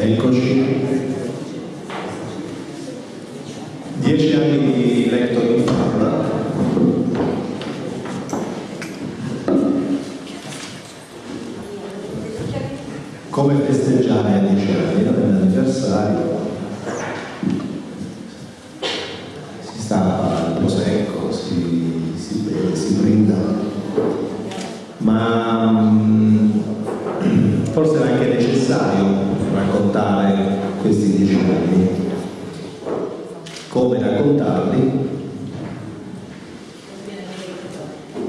Eccoci. Dieci anni di letto in farma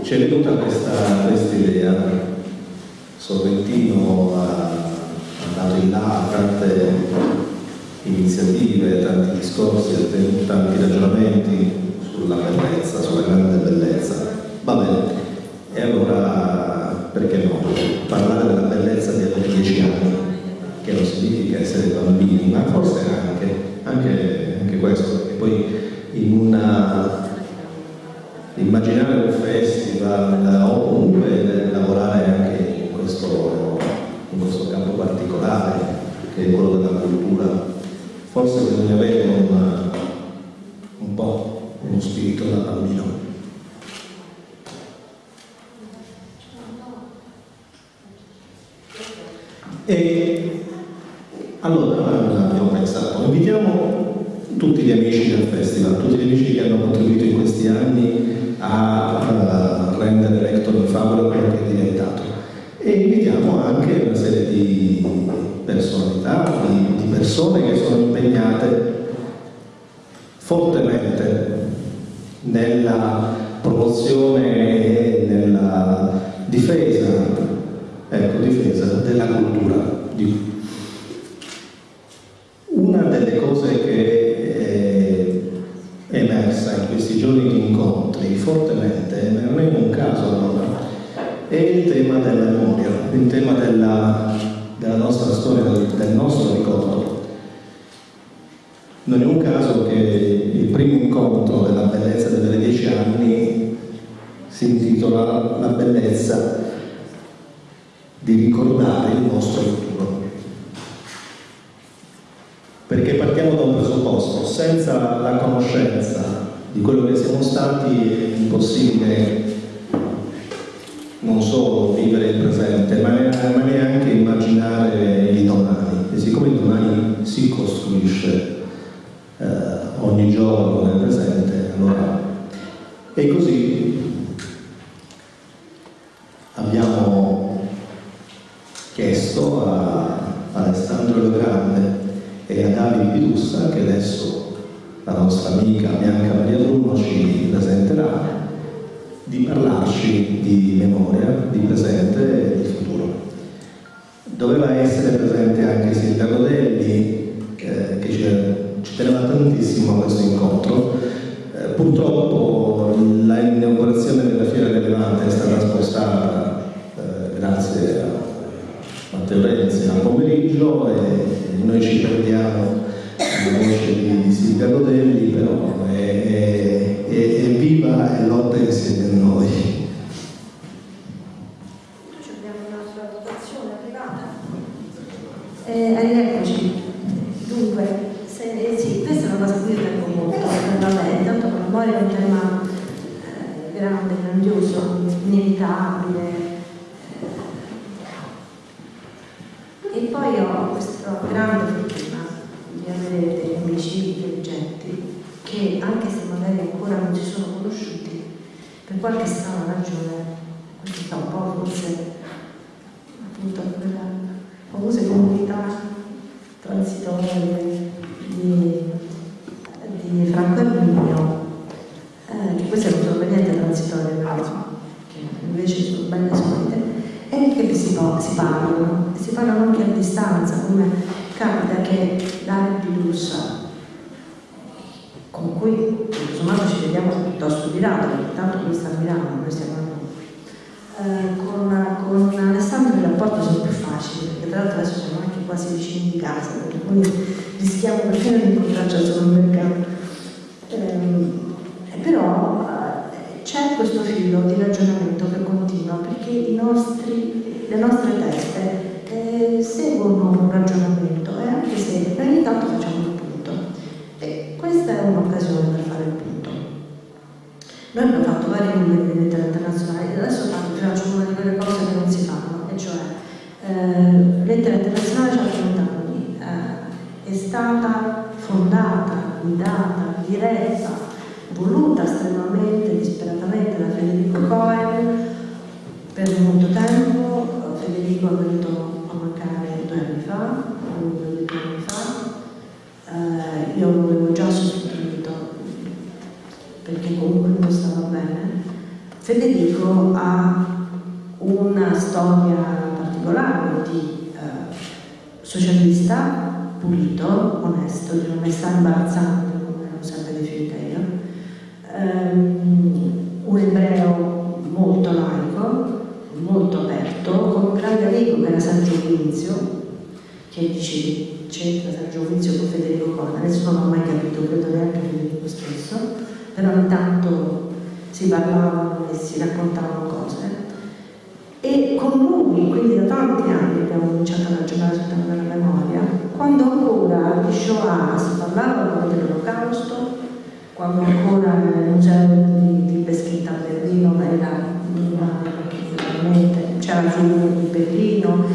c'è tutta questa, questa idea. Sorrentino chiesto a Alessandro Lo Grande e a Davide Pidussa che adesso la nostra amica Bianca Maria Bruno ci presenterà, di parlarci di memoria, di presente e di futuro. Doveva essere presente anche il sindaco Delli, eh, che ci teneva tantissimo a questo incontro. Eh, purtroppo la inaugurazione della Fiera dell'Elevante è stata spostata Terrenzia al pomeriggio e noi ci prendiamo la voce di Silvia Rodelli, però è, è, è viva e lotta in Sergio Vinzio, che dice c'entra Sergio Vinzio con Federico Coda, nessuno non ha mai capito, credo neanche Federico stesso, però intanto si parlavano e si raccontavano cose e con lui, quindi da tanti anni abbiamo cominciato a ragionare sul tema della memoria, quando ancora di Shoah si parlava dell'olocausto, quando ancora nel museo di, di Peschetta a Berlino era c'era giù di Berlino,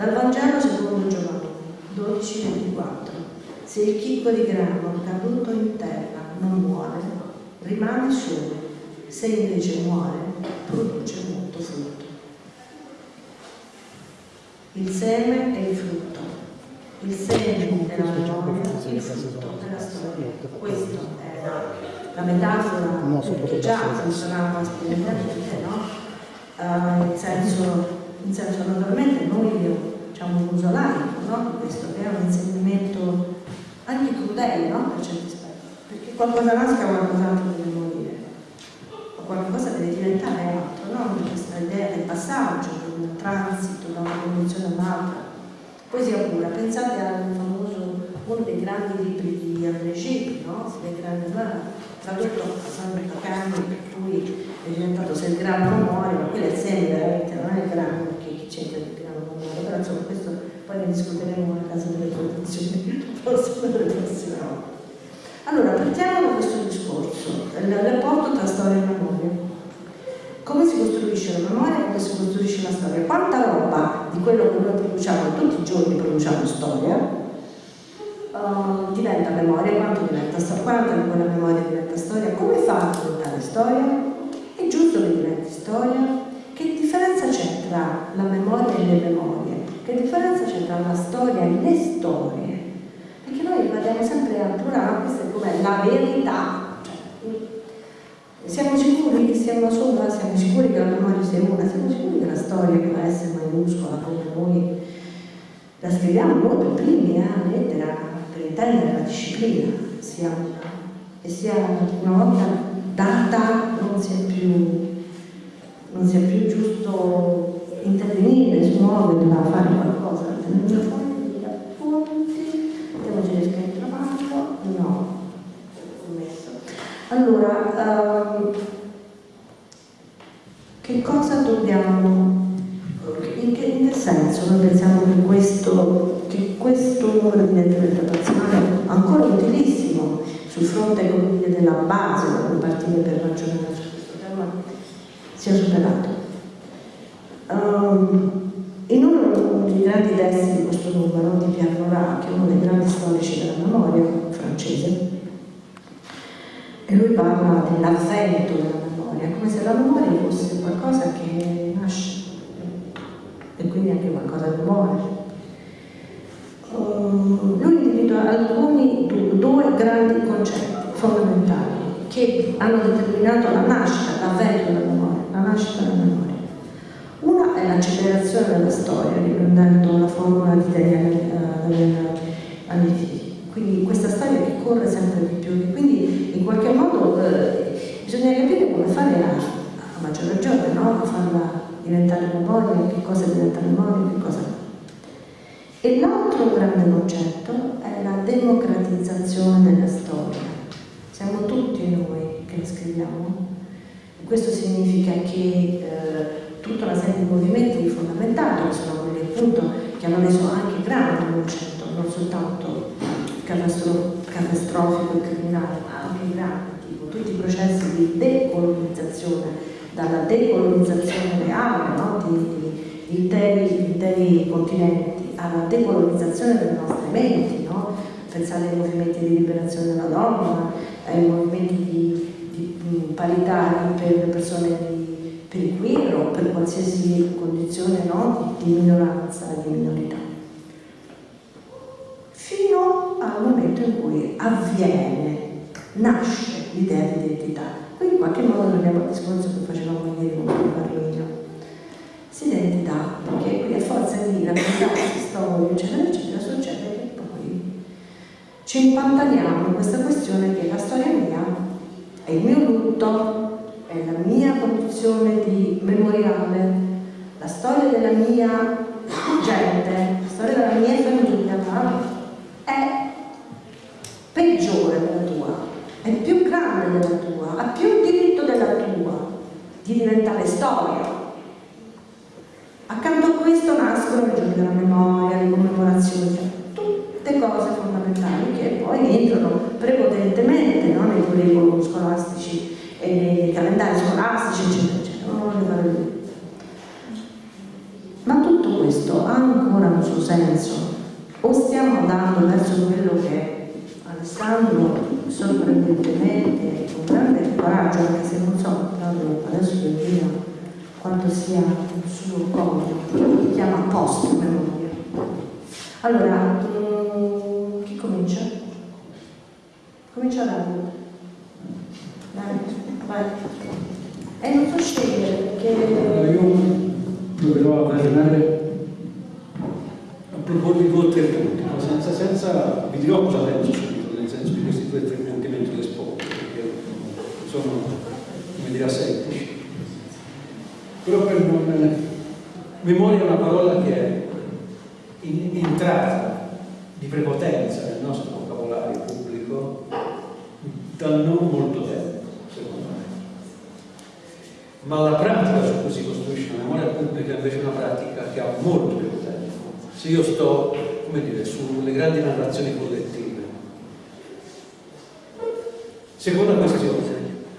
dal Vangelo secondo Giovanni 12,24 Se il chicco di grano caduto in terra non muore, rimane solo, se invece muore, produce molto frutto. Il seme e il frutto. Il seme della memoria, il frutto della storia. Questa è la metafora che già funzionava splendidamente, no? Uh, in senso in senso naturalmente noi facciamo un uso laico no? questo, è un insegnamento anche crudele no? per certi aspetti, perché qualcosa nasca qualcos'altro deve morire, o qualcosa deve diventare altro, no? questa idea del passaggio, del transito da una condizione all'altra. Poesia pura, pensate al famoso, uno dei grandi libri di Gide, no? Le grandi tradotto a San Cani, per cui è diventato se il grano non muore, ma quello è il seme veramente, non è il grano, perché chi c'entra il grano non muore, però insomma questo poi ne discuteremo nella casa delle produzioni, forse per le prossime volte. Allora, partiamo da questo discorso, il rapporto tra storia e memoria. Come si costruisce la memoria e come si costruisce la storia? Quanta roba di quello che noi produciamo, tutti i giorni produciamo storia, uh, diventa memoria, quanto diventa storia, quanto di quella memoria diventa storia, come fa a diventare storia? È giusto che diventi storia? Che differenza c'è tra la memoria e le memorie? Che differenza c'è tra la storia e le storie? Perché noi rimaniamo sempre al plurale, questa è come la verità. Cioè, siamo sicuri che sia una sola, siamo sicuri che la memoria sia una, siamo sicuri che la storia che va a essere maiuscola come noi la scriviamo noi per primi, eh, la lettera per intendere la disciplina sia una, e sia una volta data non sia più non sia più giusto intervenire, smuoverla, fare qualcosa, tenere fuori degli appunti, devo dire che trovarlo, no, ho messo. Allora, um, che cosa dobbiamo, in che, in che senso noi pensiamo che questo, che questo numero di intervento nazionale ancora utilissimo sul fronte della base da cui partire per ragionare su questo tema sia superato. Um, in uno dei grandi testi di questo numero di Pierre Nora, che è uno dei grandi storici della memoria francese, e lui parla dell'avvento della memoria, come se la memoria fosse qualcosa che nasce e quindi anche qualcosa che muore. Um, lui individua alcuni due grandi concetti fondamentali che hanno determinato la nascita, l'avvento della memoria, la nascita della memoria. Una è l'accelerazione della storia, riprendendo la formula di Daniele uh, Antichi. Quindi questa storia che corre sempre di più. Quindi in qualche modo eh, bisogna capire come fare a, a maggior ragione, no? a farla diventare memoria, che cosa diventa memoria, che cosa no. E l'altro grande concetto è la democratizzazione della storia. Siamo tutti noi che la scriviamo. E questo significa che eh, tutta una serie di movimenti fondamentali, che sono quelli appunto che hanno reso anche grande il concetto, non soltanto catastrofico e criminale, ma anche grande, tipo tutti i processi di decolonizzazione, dalla decolonizzazione reale no? di, di, di, interi, interi continenti alla decolonizzazione delle nostre menti, no? pensare ai movimenti di liberazione della donna, ai movimenti di, di parità per persone di, per il queer o per qualsiasi condizione no? di, di minoranza di minorità. Fino al momento in cui avviene, nasce l'idea di identità. Qui in qualche modo torniamo al discorso che facevamo ieri con Carlino si identità, perché qui a forza di raccontarsi storie, eccetera, eccetera, succede che poi ci impantaniamo in questa questione che la storia mia è il mio lutto, è la mia condizione di memoriale, la storia della mia gente, la storia della mia famiglia, è peggiore della tua, è più grande della tua, ha più diritto della tua di diventare storia. Accanto a questo nascono i giorni della memoria, le commemorazioni, tutte cose fondamentali che poi entrano prepotentemente no, nei curriculum scolastici e nei calendari scolastici, eccetera, eccetera. Ma tutto questo ha ancora un suo senso? O stiamo andando verso quello che Alessandro sorprendentemente, con grande coraggio, anche se non so, adesso vi dico quanto sia un suo si chiama post memoria. Allora, um, chi comincia? Comincia Dario. Vai. E non so scegliere perché... Io proverò a ragionare, a proporvi tre punti, ma senza, senza, vi dirò cosa penso subito, nel senso di questi due tre punti mentre espongo, perché sono, come dire, semplici però per non... Memoria è una parola che è in, entrata di prepotenza nel nostro vocabolario pubblico da non molto tempo, secondo me. Ma la pratica su cui si costruisce la memoria pubblica invece è una pratica che ha molto più tempo. Se io sto, come dire, sulle grandi narrazioni collettive. Seconda questione,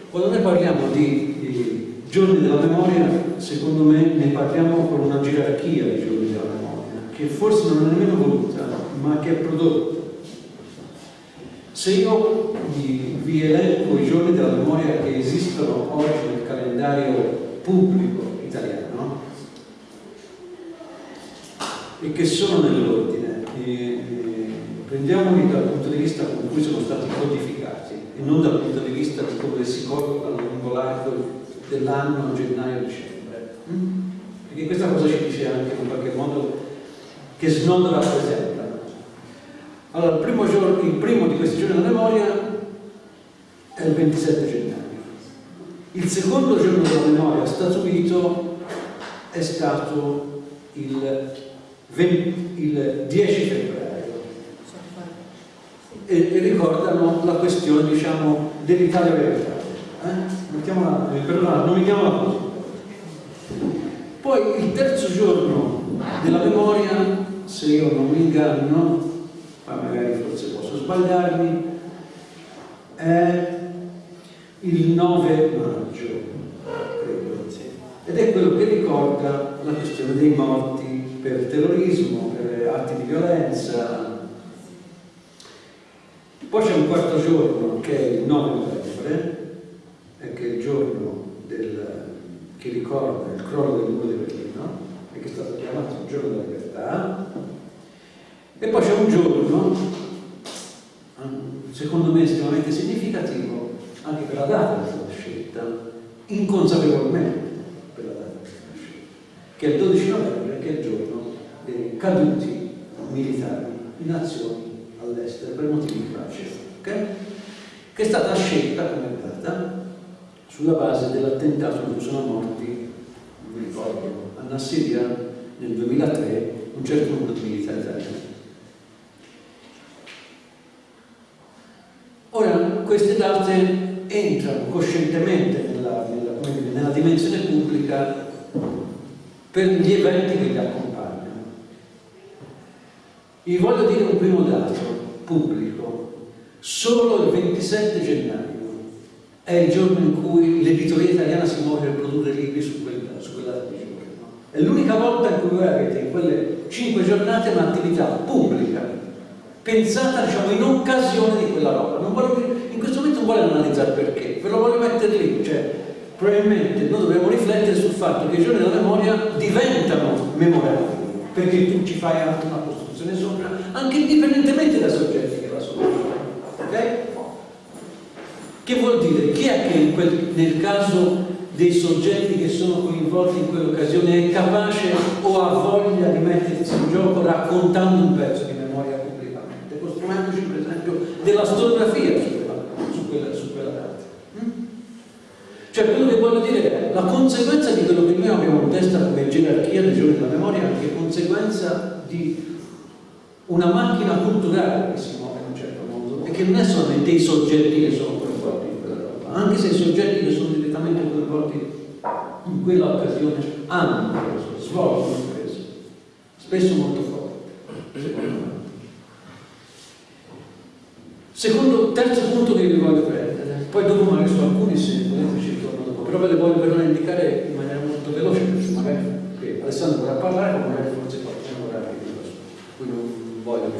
quando noi parliamo di, di Giorni della memoria, secondo me, ne parliamo con una gerarchia di giorni della memoria, che forse non è nemmeno voluta, ma che è prodotta. Se io vi, elenco i giorni della memoria che esistono oggi nel calendario pubblico italiano e che sono nell'ordine, prendiamoli dal punto di vista con cui sono stati codificati e non dal punto di vista di come si collocano lungo l'arco dell'anno gennaio-dicembre. Mm? Perché questa cosa ci dice anche in qualche modo che Snodo rappresenta. Allora, il primo, giorno, il primo di questi giorni della memoria è il 27 gennaio. Il secondo giorno della memoria statuito è stato il, 20, il 10 febbraio e, e, ricordano la questione diciamo dell'Italia verità. Eh? Non mi chiamo così. Poi il terzo giorno della memoria, se io non mi inganno, ma magari forse posso sbagliarmi, è il 9 maggio, credo, ed è quello che ricorda la questione dei morti per terrorismo, per atti di violenza. Poi c'è un quarto giorno che è il 9 novembre, che è il giorno del, che ricorda il crollo del muro di Berlino e che è stato chiamato il giorno della libertà. E poi c'è un giorno, secondo me estremamente significativo, anche per la data stata scelta, inconsapevolmente per la data stata scelta, che è il 12 novembre, che è il giorno dei caduti militari in azioni all'estero per motivi di pace, okay? che è stata scelta come data sulla base dell'attentato in cui sono morti, non mi ricordo, a Nassiria nel 2003 un certo numero di militari italiani. Ora, queste date entrano coscientemente nella, nella, dire, nella dimensione pubblica per gli eventi che li accompagnano. Vi voglio dire un primo dato pubblico. Solo il 27 gennaio è il giorno in cui l'editoria italiana si muove per produrre libri su quella, su quella data di giorno. È l'unica volta in cui voi avete in quelle cinque giornate un'attività pubblica pensata diciamo, in occasione di quella roba. Voglio, in questo momento non voglio analizzare perché, ve lo voglio mettere lì, cioè probabilmente noi dobbiamo riflettere sul fatto che i giorni della memoria diventano memorabili, perché tu ci fai anche una costruzione sopra, anche indipendentemente dai soggetti che la sono. Ok? Che vuol dire? Chi è che quel, nel caso dei soggetti che sono coinvolti in quell'occasione è capace o ha voglia di mettersi in gioco raccontando un pezzo di memoria pubblicamente, costruendoci per esempio della storiografia su quella, su quella, su quella data. Mm? Cioè quello che voglio dire è la conseguenza di quello che noi abbiamo in testa come gerarchia dei giorni della memoria è conseguenza di una macchina culturale che si muove in un certo modo e che non è solamente i soggetti che sono coinvolti in quella roba, anche se i soggetti che sono direttamente coinvolti in quella occasione hanno preso, svolgono preso, spesso molto forte, secondo terzo punto che vi voglio prendere, poi dopo magari su alcuni se volete ci torno dopo, però ve le voglio per indicare in maniera molto veloce, perché magari Alessandro vorrà parlare, ma magari forse qualcuno vorrà dire, qui non voglio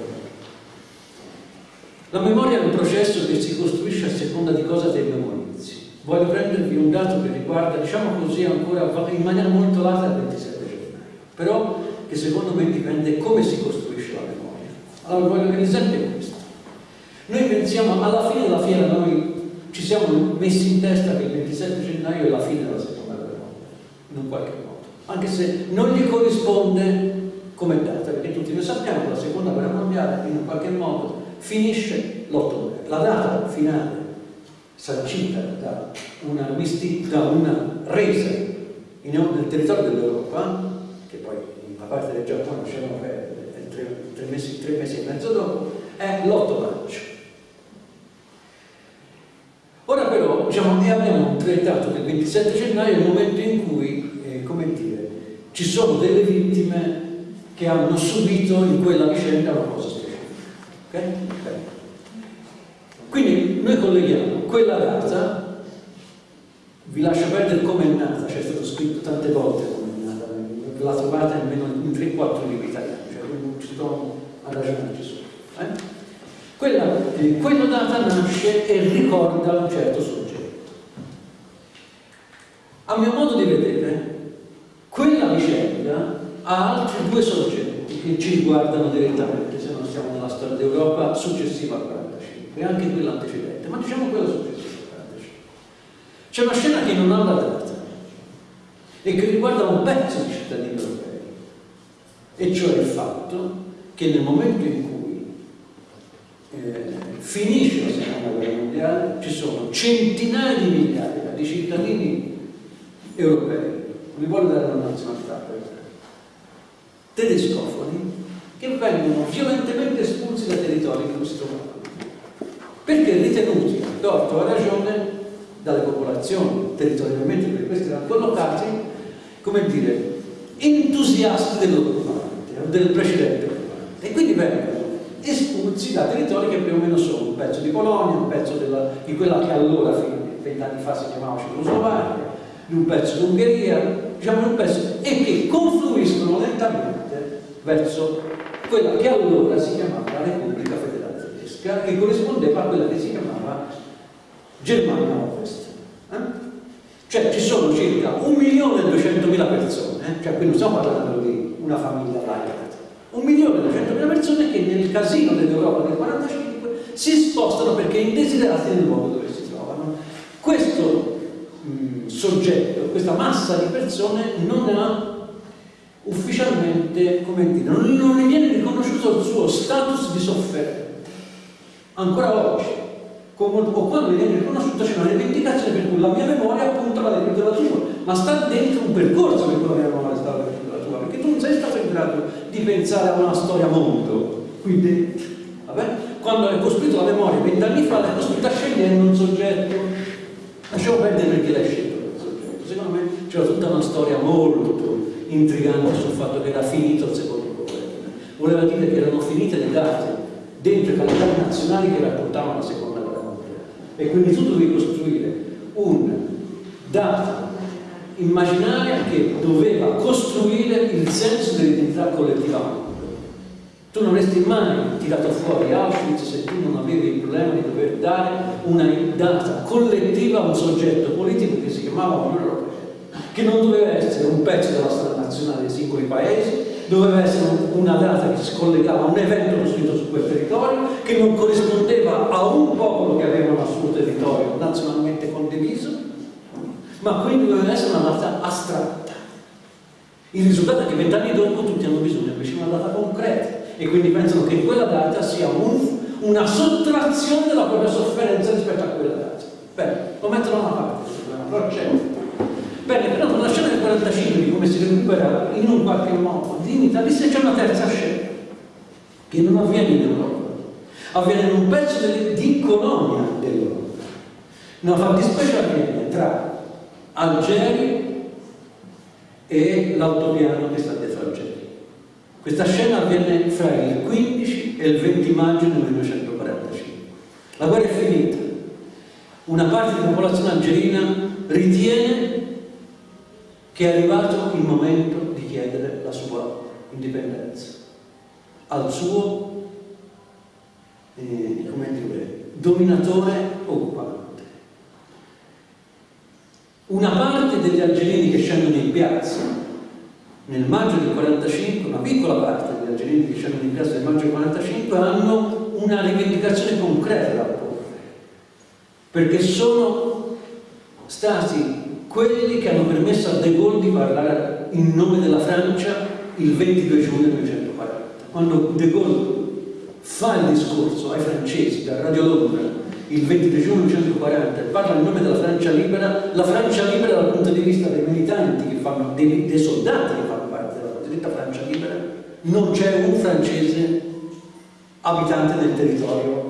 La memoria è un processo che si costruisce a seconda di cosa te memorizzi. Voglio prendervi un dato che riguarda, diciamo così, ancora in maniera molto lata il 27 gennaio, però che secondo me dipende come si costruisce la memoria. Allora voglio che l'esempio. Noi pensiamo, alla fine della fiera noi ci siamo messi in testa che il 27 gennaio è la fine della seconda guerra mondiale, in un qualche modo, anche se non gli corrisponde come data, perché tutti noi sappiamo che la seconda guerra mondiale in un qualche modo finisce l'8 novembre. La data finale sancita da una, da una resa in, nel territorio dell'Europa, che poi in una parte del Giappone c'erano tre, tre, mesi, tre mesi e mezzo dopo, è l'8 maggio. Diciamo, abbiamo trattato che il 27 gennaio il momento in cui, eh, come dire, ci sono delle vittime che hanno subito in quella vicenda una cosa specifica. Okay? Quindi noi colleghiamo quella data, vi lascio perdere come è nata, c'è stato scritto tante volte come è nata, la trovate almeno in 3-4 libri italiani, cioè non ci trovo a ragionarci su. Eh? Quella, eh, quella data nasce e ricorda un certo soggetto. A mio modo di vedere, quella vicenda ha altri due soggetti che ci riguardano direttamente, se non siamo nella storia d'Europa successiva al 45, e anche quella antecedente, ma diciamo quella successiva al 45. C'è una scena che non ha la data e che riguarda un pezzo di cittadini europei, e cioè il fatto che nel momento in cui eh, finisce la seconda guerra mondiale, ci sono centinaia di migliaia di di cittadini europei, non mi vuole dare una nazionalità per tedescofoni, che vengono violentemente espulsi dai territori in cui si trovavano. Perché ritenuti, a torto a ragione, dalle popolazioni territorialmente per questi erano collocati, come dire, entusiasti dell'occupante o del precedente occupante. E quindi vengono espulsi da territori che più o meno sono un pezzo di Polonia, un pezzo della, di quella che allora, vent'anni fa, si chiamava Cecoslovacchia, di un pezzo d'Ungheria, diciamo un pezzo, e che confluiscono lentamente verso quella che allora si chiamava la Repubblica Federale Tedesca, che corrispondeva a quella che si chiamava Germania Ovest. Eh? Cioè ci sono circa 1.200.000 persone, cioè qui non stiamo parlando di una famiglia laica, 1.200.000 persone che nel casino dell'Europa del 45 si spostano perché indesiderati nel luogo dove si trovano. Questo mh, soggetto, questa massa di persone non ha ufficialmente, come dire, non, non ne viene riconosciuto il suo status di sofferente. Ancora oggi, o quando viene riconosciuto c'è una rivendicazione per cui la mia memoria appunto la dentro la tua, ma sta dentro un percorso per cui la mia memoria sta dentro la tua, perché tu non sei stato in grado di pensare a una storia mondo qui dentro. Quando hai costruito la memoria vent'anni fa, l'hai costruita scegliendo un soggetto. Lasciamo perdere perché l'hai scelto. Secondo me c'era tutta una storia molto intrigante sul fatto che era finito il secondo governo. Voleva dire che erano finite le date dentro i calendari nazionali che raccontavano la seconda guerra mondiale. E quindi tu dovevi costruire un data immaginaria che doveva costruire il senso dell'identità collettiva tu non avresti mai tirato fuori Auschwitz se tu non avevi il problema di dover dare una data collettiva a un soggetto politico che si chiamava Unione Europea che non doveva essere un pezzo della storia nazionale dei singoli paesi, doveva essere una data che si collegava a un evento costruito su quel territorio, che non corrispondeva a un popolo che aveva un suo territorio nazionalmente condiviso, ma quindi doveva essere una data astratta. Il risultato è che vent'anni dopo tutti hanno bisogno invece di una data concreta e quindi pensano che quella data sia un, una sottrazione della propria sofferenza rispetto a quella data. Bene, lo mettono da parte, però c'è Bene, però nella scena del 45 di come si recupera in un qualche modo dignità, lì c'è una terza scena che non avviene in Europa, avviene in un pezzo di, colonia dell'Europa. Una fattispecie avviene tra Algeri e l'autopiano che sta. Questa scena avviene fra il 15 e il 20 maggio del 1945. La guerra è finita. Una parte della popolazione algerina ritiene che è arrivato il momento di chiedere la sua indipendenza al suo eh, dire, dominatore occupante. Una parte degli algerini che scendono in piazza nel maggio del 45, una piccola parte degli algerini che scendono in piazza nel maggio del 45 hanno una rivendicazione concreta da porre, perché sono stati quelli che hanno permesso a De Gaulle di parlare in nome della Francia il 22 giugno 1940. Quando De Gaulle fa il discorso ai francesi da Radio Londra il 23 giugno 1940 e parla in nome della Francia libera, la Francia libera dal punto di vista dei militanti che fanno, dei, dei soldati che cosiddetta Francia libera, non c'è un francese abitante del territorio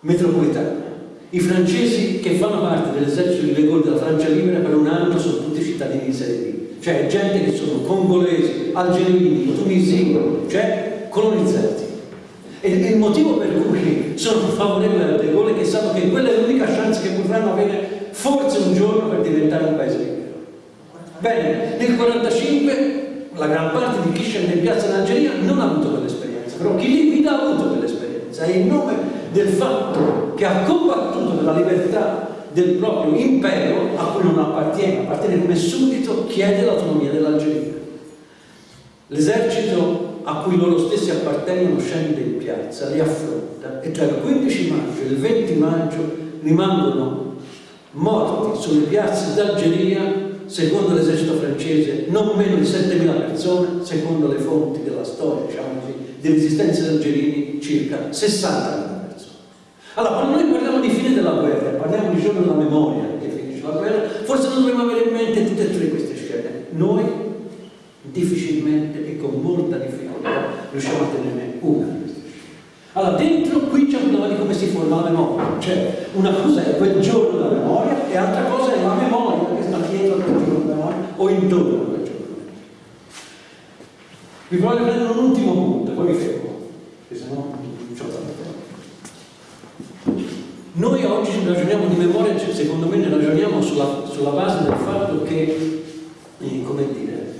metropolitano i francesi che fanno parte dell'esercito di Gaulle della Francia Libera per un anno sono tutti cittadini B, cioè gente che sono congolesi, algerini, tunisini, cioè colonizzati. E il motivo per cui sono favorevoli a De Gaulle è che sanno che quella è l'unica chance che potranno avere forse un giorno per diventare un paese libero. Bene, nel 1945 la gran parte di chi scende in piazza in Algeria non ha avuto quell'esperienza, però chi li guida ha avuto quell'esperienza e in nome del fatto che ha combattuto per la libertà del proprio impero a cui non appartiene, appartiene come suddito, chiede l'autonomia dell'Algeria. L'esercito a cui loro stessi appartengono scende in piazza, li affronta e tra il 15 maggio e il 20 maggio rimangono morti sulle piazze d'Algeria, secondo l'esercito francese, non meno di 7.000 persone, secondo le fonti della storia, diciamo così, di resistenza algerini, circa 60.000 allora, quando noi parliamo di fine della guerra, parliamo di giorno della memoria, che dovremmo avere in mente tutte e tre queste scene. Noi difficilmente e con molta difficoltà riusciamo a tenerne una. Allora, dentro qui c'è un di come si forma la memoria. Cioè, una cosa è quel giorno della memoria e altra cosa è la memoria che sta dietro a quel giorno della memoria o intorno a quel giorno. Vi voglio prendere un ultimo punto, poi mi fermo, perché sennò non c'ho tanto tempo. Noi oggi ragioniamo di memoria, cioè, secondo me ne ragioniamo sulla, sulla base del fatto che, eh, come dire,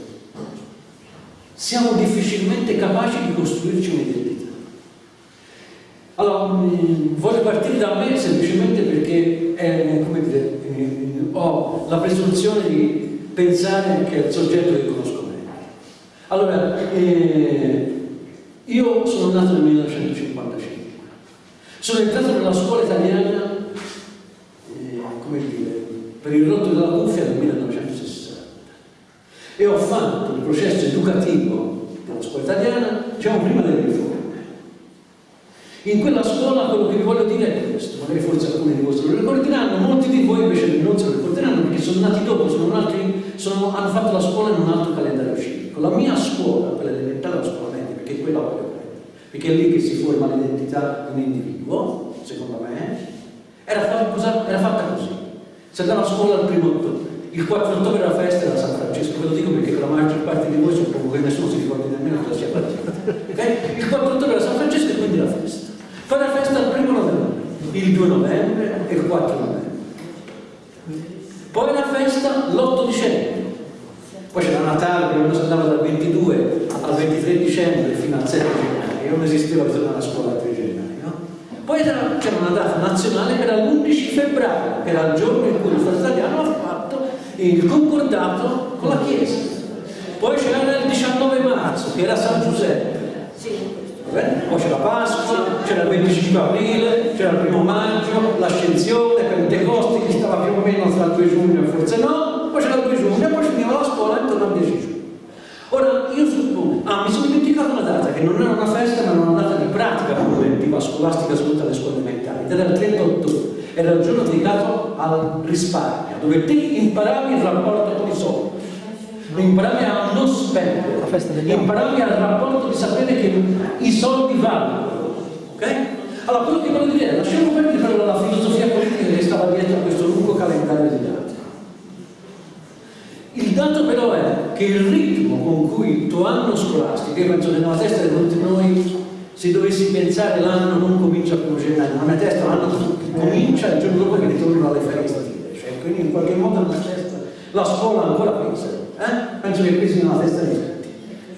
siamo difficilmente capaci di costruirci un'identità. Allora, mh, voglio partire da me semplicemente perché eh, dire, eh, ho la presunzione di pensare che è il soggetto che conosco allora, eh, io sono nato nel 1955, sono entrato nella scuola italiana, eh, come dire, per il rotto della cuffia nel 1960 e ho fatto il processo educativo della scuola italiana, diciamo prima delle riforme. In quella scuola quello che vi voglio dire è questo, magari forse alcuni di voi se lo ricorderanno, molti di voi invece non se lo ricorderanno perché sono nati dopo, sono altri, sono, hanno fatto la scuola in un altro calendario civico. La mia scuola, quella elementare, la scuola media, perché quella voglio prendere, perché è lì che si forma l'identità di un individuo, secondo me, era fatta, era fatta così. Si andava a scuola il primo ottobre, il 4 ottobre era la festa della San Francesco, ve lo dico perché la maggior parte di voi suppongo che nessuno si ricordi nemmeno cosa sia partita. Okay? Il 4 ottobre era San Francesco e quindi la Poi la festa il primo novembre, il 2 novembre e il 4 novembre. Poi la festa l'8 dicembre, poi c'era Natale, quando si andava dal 22 al 23 dicembre fino al 7 gennaio, non esisteva tornare a scuola il 3 gennaio. No? Poi c'era una data nazionale che era l'11 febbraio, che era il giorno in cui lo Stato italiano ha fatto il concordato con la Chiesa. Poi c'era il 19 marzo, che era San Giuseppe. Poi c'era Pasqua, c'era il 25 aprile, c'era il primo maggio, l'ascensione, Pentecoste, che stava più o meno tra il 2 giugno e forse no, poi c'era il 2 giugno e poi finiva la scuola e tornava il 10 giugno. Ora io suppongo, ah mi sono dimenticato una data che non era una festa ma era una data di pratica preventiva scolastica su tutte le scuole elementari, ed era il 30 ottobre, era il giorno dedicato al risparmio, dove te imparavi il rapporto con i soldi, imparavi a non spendere, imparavi al rapporto di sapere che i soldi valgono, ok? Allora quello che voglio dire è, lasciamo perdere la filosofia politica che stava dietro a questo lungo calendario di dati. Il dato però è che il ritmo con cui il tuo anno scolastico, io penso che nella testa di tutti noi, se dovessi pensare l'anno non comincia il primo gennaio, nella mia testa l'anno comincia il giorno dopo che ritorno alle ferie estive, cioè quindi in qualche modo nella testa la scuola ancora pensa, eh? penso che questa sia nella testa di tutti,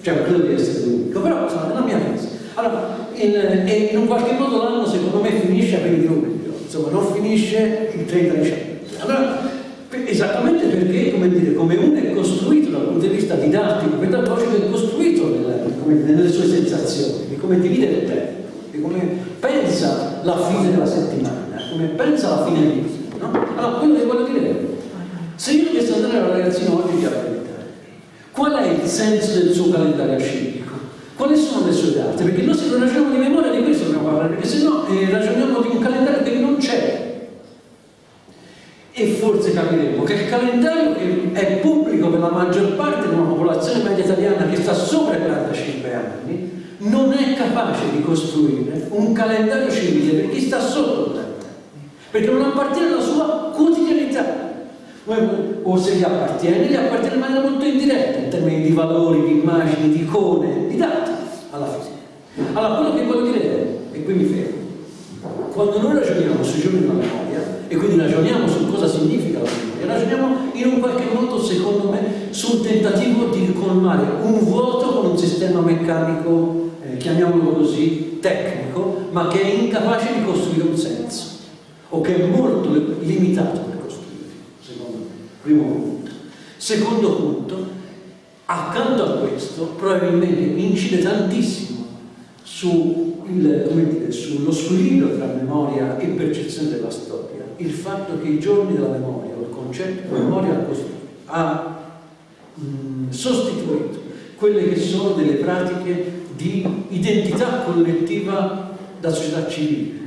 cioè credo di essere l'unico, però insomma nella mia testa. Allora, in, in un qualche modo l'anno secondo me finisce a 20 luglio, insomma non finisce il 30 dicembre. Allora, Esattamente perché, come dire, come uno è costruito dal punto di vista didattico, pedagogico, è costruito nelle, nelle sue sensazioni, di come divide il tempo, di come pensa la fine della settimana, come pensa la fine di vita. No? Allora, quello che voglio dire se io dovessi andare alla ragazzina oggi di abilità, qual è il senso del suo calendario scientifico? Quali sono le sue date? Perché noi se non ragioniamo di memoria di questo dobbiamo parlare, perché se no eh, ragioniamo di un calendario che non c'è e forse capiremo che il calendario che è pubblico per la maggior parte di una popolazione media italiana che sta sopra i 45 anni non è capace di costruire un calendario civile per chi sta sotto i 40 anni perché non appartiene alla sua quotidianità o se gli appartiene, gli appartiene in maniera molto indiretta in termini di valori, di immagini, di icone, di dati alla fine. Allora quello che voglio dire è, e qui mi fermo quando noi ragioniamo sui giorni della memoria e quindi ragioniamo su cosa significa la memoria, ragioniamo in un qualche modo, secondo me, sul tentativo di colmare un vuoto con un sistema meccanico, eh, chiamiamolo così, tecnico, ma che è incapace di costruire un senso, o che è molto limitato per costruire, secondo me. Primo punto. Secondo punto, accanto a questo, probabilmente incide tantissimo su il, sullo squilibrio tra memoria e percezione della storia il fatto che i giorni della memoria, o il concetto di memoria ha mh, sostituito quelle che sono delle pratiche di identità collettiva da società civile.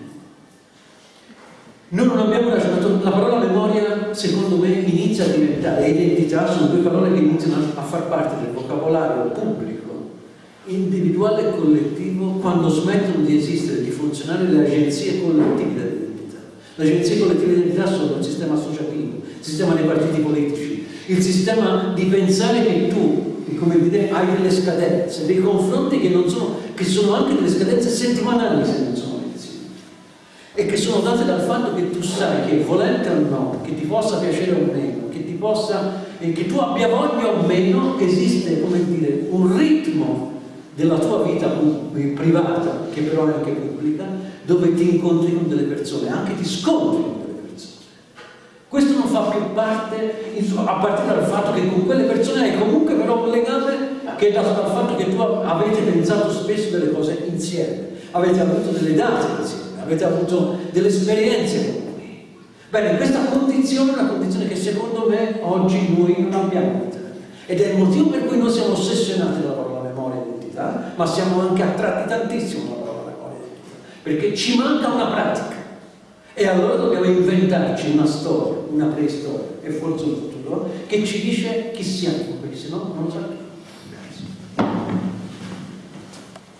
Noi non abbiamo ragionato, la parola memoria secondo me, inizia a diventare, identità sono due parole che iniziano a far parte del vocabolario pubblico, individuale e collettivo, quando smettono di esistere, di funzionare le agenzie collettive dell'identità. Le agenzie collettive dell'identità sono il sistema associativo, il sistema dei partiti politici, il sistema di pensare che tu come dire, hai delle scadenze, dei confronti che, sono, che sono anche delle scadenze settimanali se non sono e che sono date dal fatto che tu sai che volente o no, che ti possa piacere o meno, che ti possa, che tu abbia voglia o meno, esiste come dire, un ritmo della tua vita privata, che però è anche pubblica, dove ti incontri con delle persone, anche ti scontri con delle persone. Questo non fa più parte, a partire dal fatto che con quelle persone hai comunque però un legame che è dato dal fatto che tu avete pensato spesso delle cose insieme, avete avuto delle date insieme, avete avuto delle esperienze comuni. Bene, questa condizione è una condizione che secondo me oggi noi non abbiamo ed è il motivo per cui noi siamo ossessionati dalla parola memoria e identità, ma siamo anche attratti tantissimo dalla parola memoria e identità, perché ci manca una pratica. E allora dobbiamo inventarci una storia, una preistoria e forse un futuro che ci dice chi siamo, perché se no non lo sappiamo.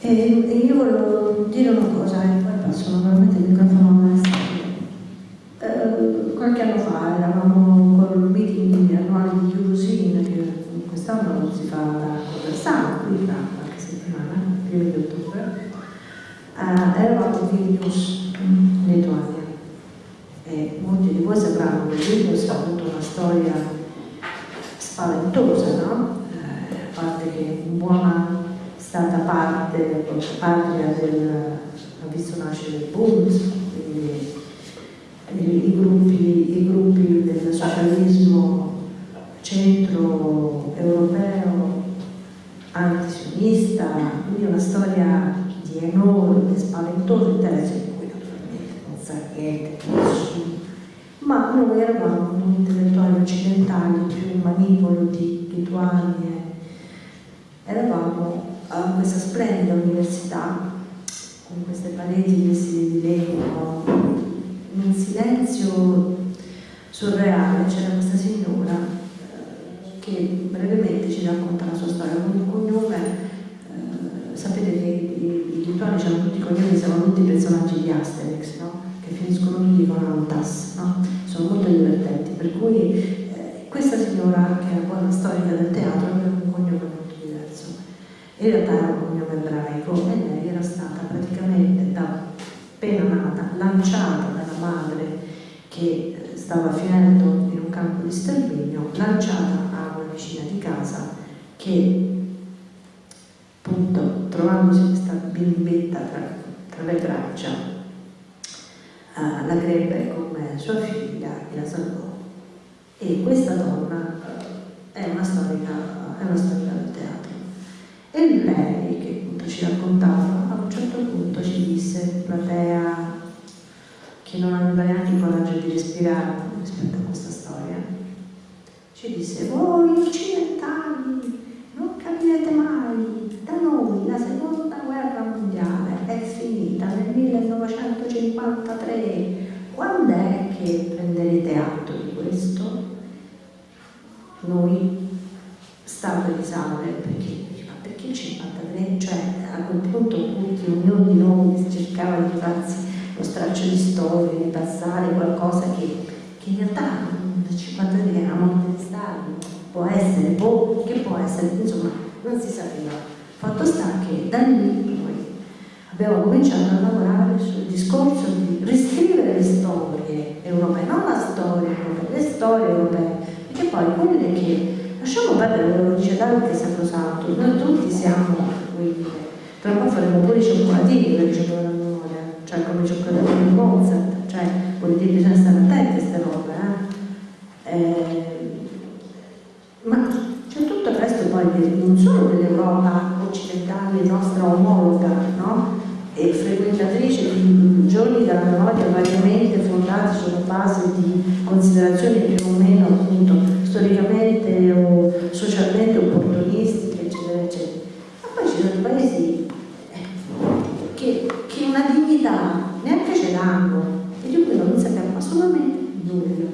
E, io volevo dire una cosa, e poi passo normalmente il microfono a. Eh, qualche anno fa eravamo col meeting annuale di Chiusin, che quest'anno si fa da Conversano, qui tra qualche settimana, prima di ottobre. Eh, eravamo a Vilnius, in Lituania e molti di voi sapranno che Vilnius ha avuto una storia spaventosa, no? Eh, a parte che buona stata parte, patria del, ha visto nascere il Bund, i, i, gruppi, i gruppi del socialismo centro europeo antisionista, quindi una storia di enorme, spaventoso interesse sa niente, nessuno. Ma noi eravamo noi intellettuali occidentali, più manipolo di Lituania, eravamo questa splendida università, con queste pareti vestite di legno, in un silenzio surreale, c'era questa signora eh, che brevemente ci racconta la sua storia con un cognome. Eh, sapete che i, i hanno tutti i cognomi, siamo tutti personaggi di Asterix, no? che finiscono tutti con Antas, no? sono molto divertenti, per cui eh, questa signora che poi una storica del teatro aveva un cognome molto diverso, era un cognome ebraico e lei era stata praticamente da appena nata, lanciata dalla madre che eh, stava finendo in un campo di sterminio, lanciata a una vicina di casa che appunto trovandosi questa bimbetta tra, tra le braccia uh, la crebbe come sua figlia e la salvò. E questa donna uh, è, una storica, è una storica. Lei, che appunto ci raccontava, a un certo punto ci disse, platea, che non aveva neanche il coraggio di respirare rispetto a questa storia, ci disse, voi occidentali non capirete mai, da noi la seconda guerra mondiale è finita nel 1953. Quando è che prenderete atto di questo? Noi, Stato di Sale, perché, perché il 53? Cioè, a quel punto tutti, ognuno di noi cercava di farsi lo straccio di storia, di passare qualcosa che, che in realtà nel 53 eravamo stati, può essere, può, che può essere, insomma, non si sapeva. Fatto sta che da lì noi abbiamo cominciato a lavorare sul discorso di riscrivere le storie europee, non la storia europea, le storie europee, perché poi quelle che lasciamo perdere, lo dice Dante Sacrosanto, noi tutti siamo, quindi, tra un faremo pure i cioccolatini per ricevere la memoria, cioè come i cioccolatini di Mozart, cioè vuol dire bisogna stare attenti a queste robe, eh? Eh, ma c'è tutto il resto poi non solo dell'Europa occidentale nostra omologa, no? e frequentatrice di giorni della memoria variamente fondati sulla base di considerazioni più o meno appunto storicamente o socialmente opportunistiche, eccetera, eccetera. Ma poi ci sono paesi eh, che, che una dignità neanche ce l'hanno e di cui non sappiamo assolutamente nulla.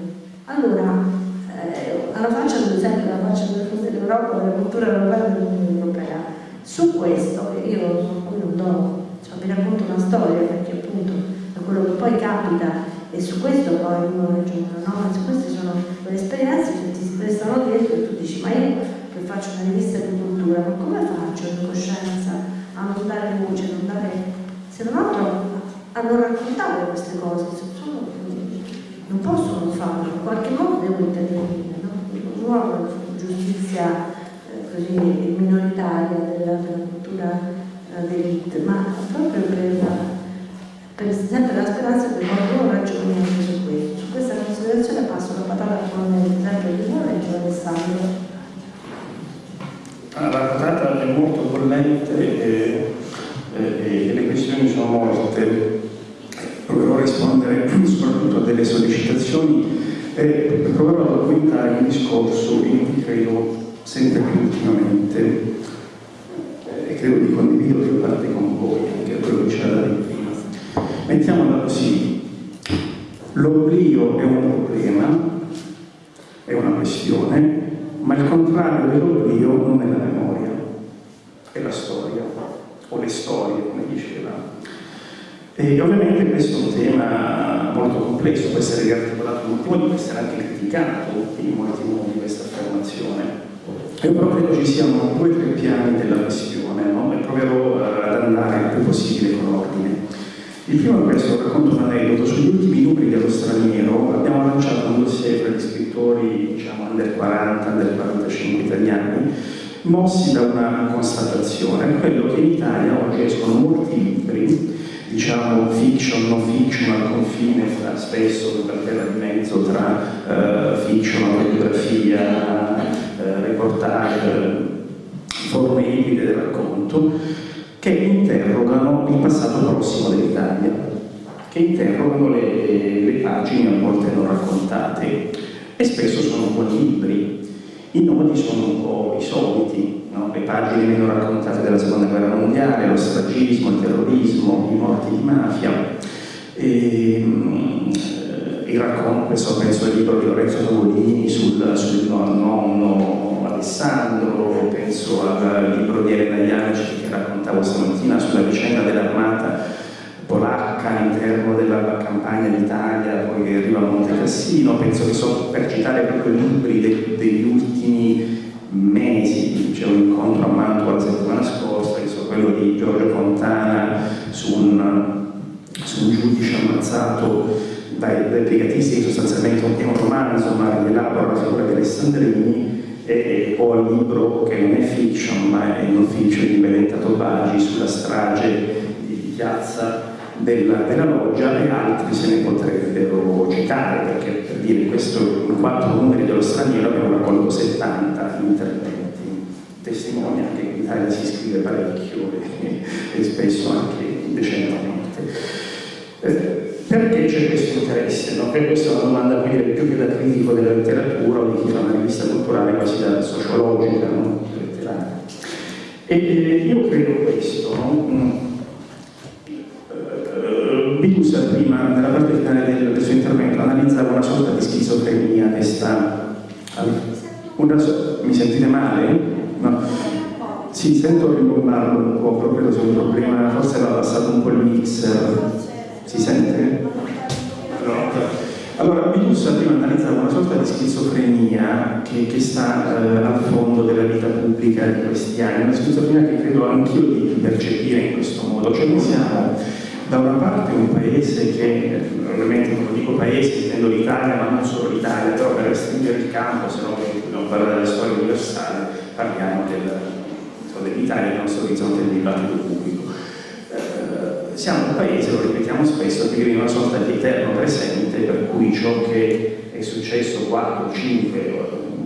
Allora, eh, alla faccia, ad esempio, alla faccia dell'Europa, della cultura europea e dell'Unione Europea, su questo, io non do, cioè, vi racconto una storia perché appunto è quello che poi capita e su questo poi uno ragiona, no? Su queste sono quelle esperienze che ti si prestano dietro e tu dici ma io che faccio una rivista di cultura, ma come faccio in coscienza a non dare voce, a non dare... se non altro a non raccontare queste cose, sono, non posso non farlo, in qualche modo devo intervenire, no? non vuole giustizia eh, così minoritaria della, della cultura eh, d'elite, ma proprio per, per sempre la speranza che qualcuno ragioni anche su questo. Su questa considerazione passo la patata con l'esempio di Lorenzo Alessandro. Ah, la patata è molto bollente e, e, e le questioni sono molte proverò a rispondere soprattutto a delle sollecitazioni e proverò a documentare un discorso in cui credo sempre più ultimamente e credo di condividere più parte con voi, anche quello che c'era da dire prima. Mettiamola così, l'oblio è un problema, è una questione, ma il contrario dell'oblio non è la memoria, è la storia, o le storie, come diceva e ovviamente questo è un tema molto complesso, può essere riarticolato in molti modi, può essere anche criticato in molti modi questa affermazione. Io però credo ci siano due o tre piani della questione no? e proverò uh, ad andare il più possibile con ordine. Il primo è questo, racconto un aneddoto. Sugli ultimi numeri dello straniero abbiamo lanciato un dossier per gli scrittori diciamo, under 40, under 45 italiani, mossi da una constatazione, quello che in Italia oggi escono molti libri diciamo fiction, non fiction, al confine fra spesso per terra di mezzo tra uh, fiction, autobiografia, uh, reportage, forme ibride del racconto, che interrogano il passato prossimo dell'Italia, che interrogano le, le pagine a volte non raccontate e spesso sono buoni libri. I nodi sono un po' i soliti, no? le pagine meno raccontate della seconda guerra mondiale, lo stragismo, il terrorismo, i morti di mafia. E, um, il racconto, questo penso al libro di Lorenzo Tavolini sul, sul nonno Alessandro, penso al libro di Elena Ianici che raccontavo stamattina sulla vicenda dell'armata polacca all'interno della campagna d'Italia, poi che arriva a Monte Cassino, penso che so, per citare proprio i libri de, degli ultimi mesi, c'è un incontro a Mantova la settimana scorsa, che so, quello di Giorgio Fontana su un, su un giudice ammazzato dai, dai brigatisti, sostanzialmente un, un romanzo, ma rielabora la figura di Alessandrini, e ho il libro che non è fiction, ma è non fiction di Benedetta Tobagi sulla strage di piazza della, della, loggia e altri se ne potrebbero citare, perché per dire questo in quattro numeri dello straniero abbiamo raccolto 70 interventi, testimonia che in Italia si scrive parecchio e, e spesso anche indecentemente. Eh, perché c'è questo interesse? No? Per questa è una domanda dire, più che da critico della letteratura o di chi fa una rivista culturale quasi da sociologica, no? letteraria. E eh, io credo questo, no? Mm. Vidusa prima, nella parte finale del, del, suo intervento, analizzava una sorta di schizofrenia che sta... Una, mi sentite male? No. Sì, sento rimbombarlo un po', credo sia un problema, forse va passato un po' il mixer. Si sente? Allora, Vidusa prima analizzava una sorta di schizofrenia che, che sta eh, al fondo della vita pubblica di questi anni, una schizofrenia che credo anch'io di percepire in questo modo, cioè noi siamo da una parte un paese che, ovviamente non dico paese, intendo l'Italia, ma non solo l'Italia, però per restringere il campo, se no dobbiamo parlare della storia universale, parliamo del, dell'Italia, del nostro orizzonte del dibattito pubblico. Siamo un paese, lo ripetiamo spesso, che vive una sorta di eterno presente, per cui ciò che è successo 4, 5,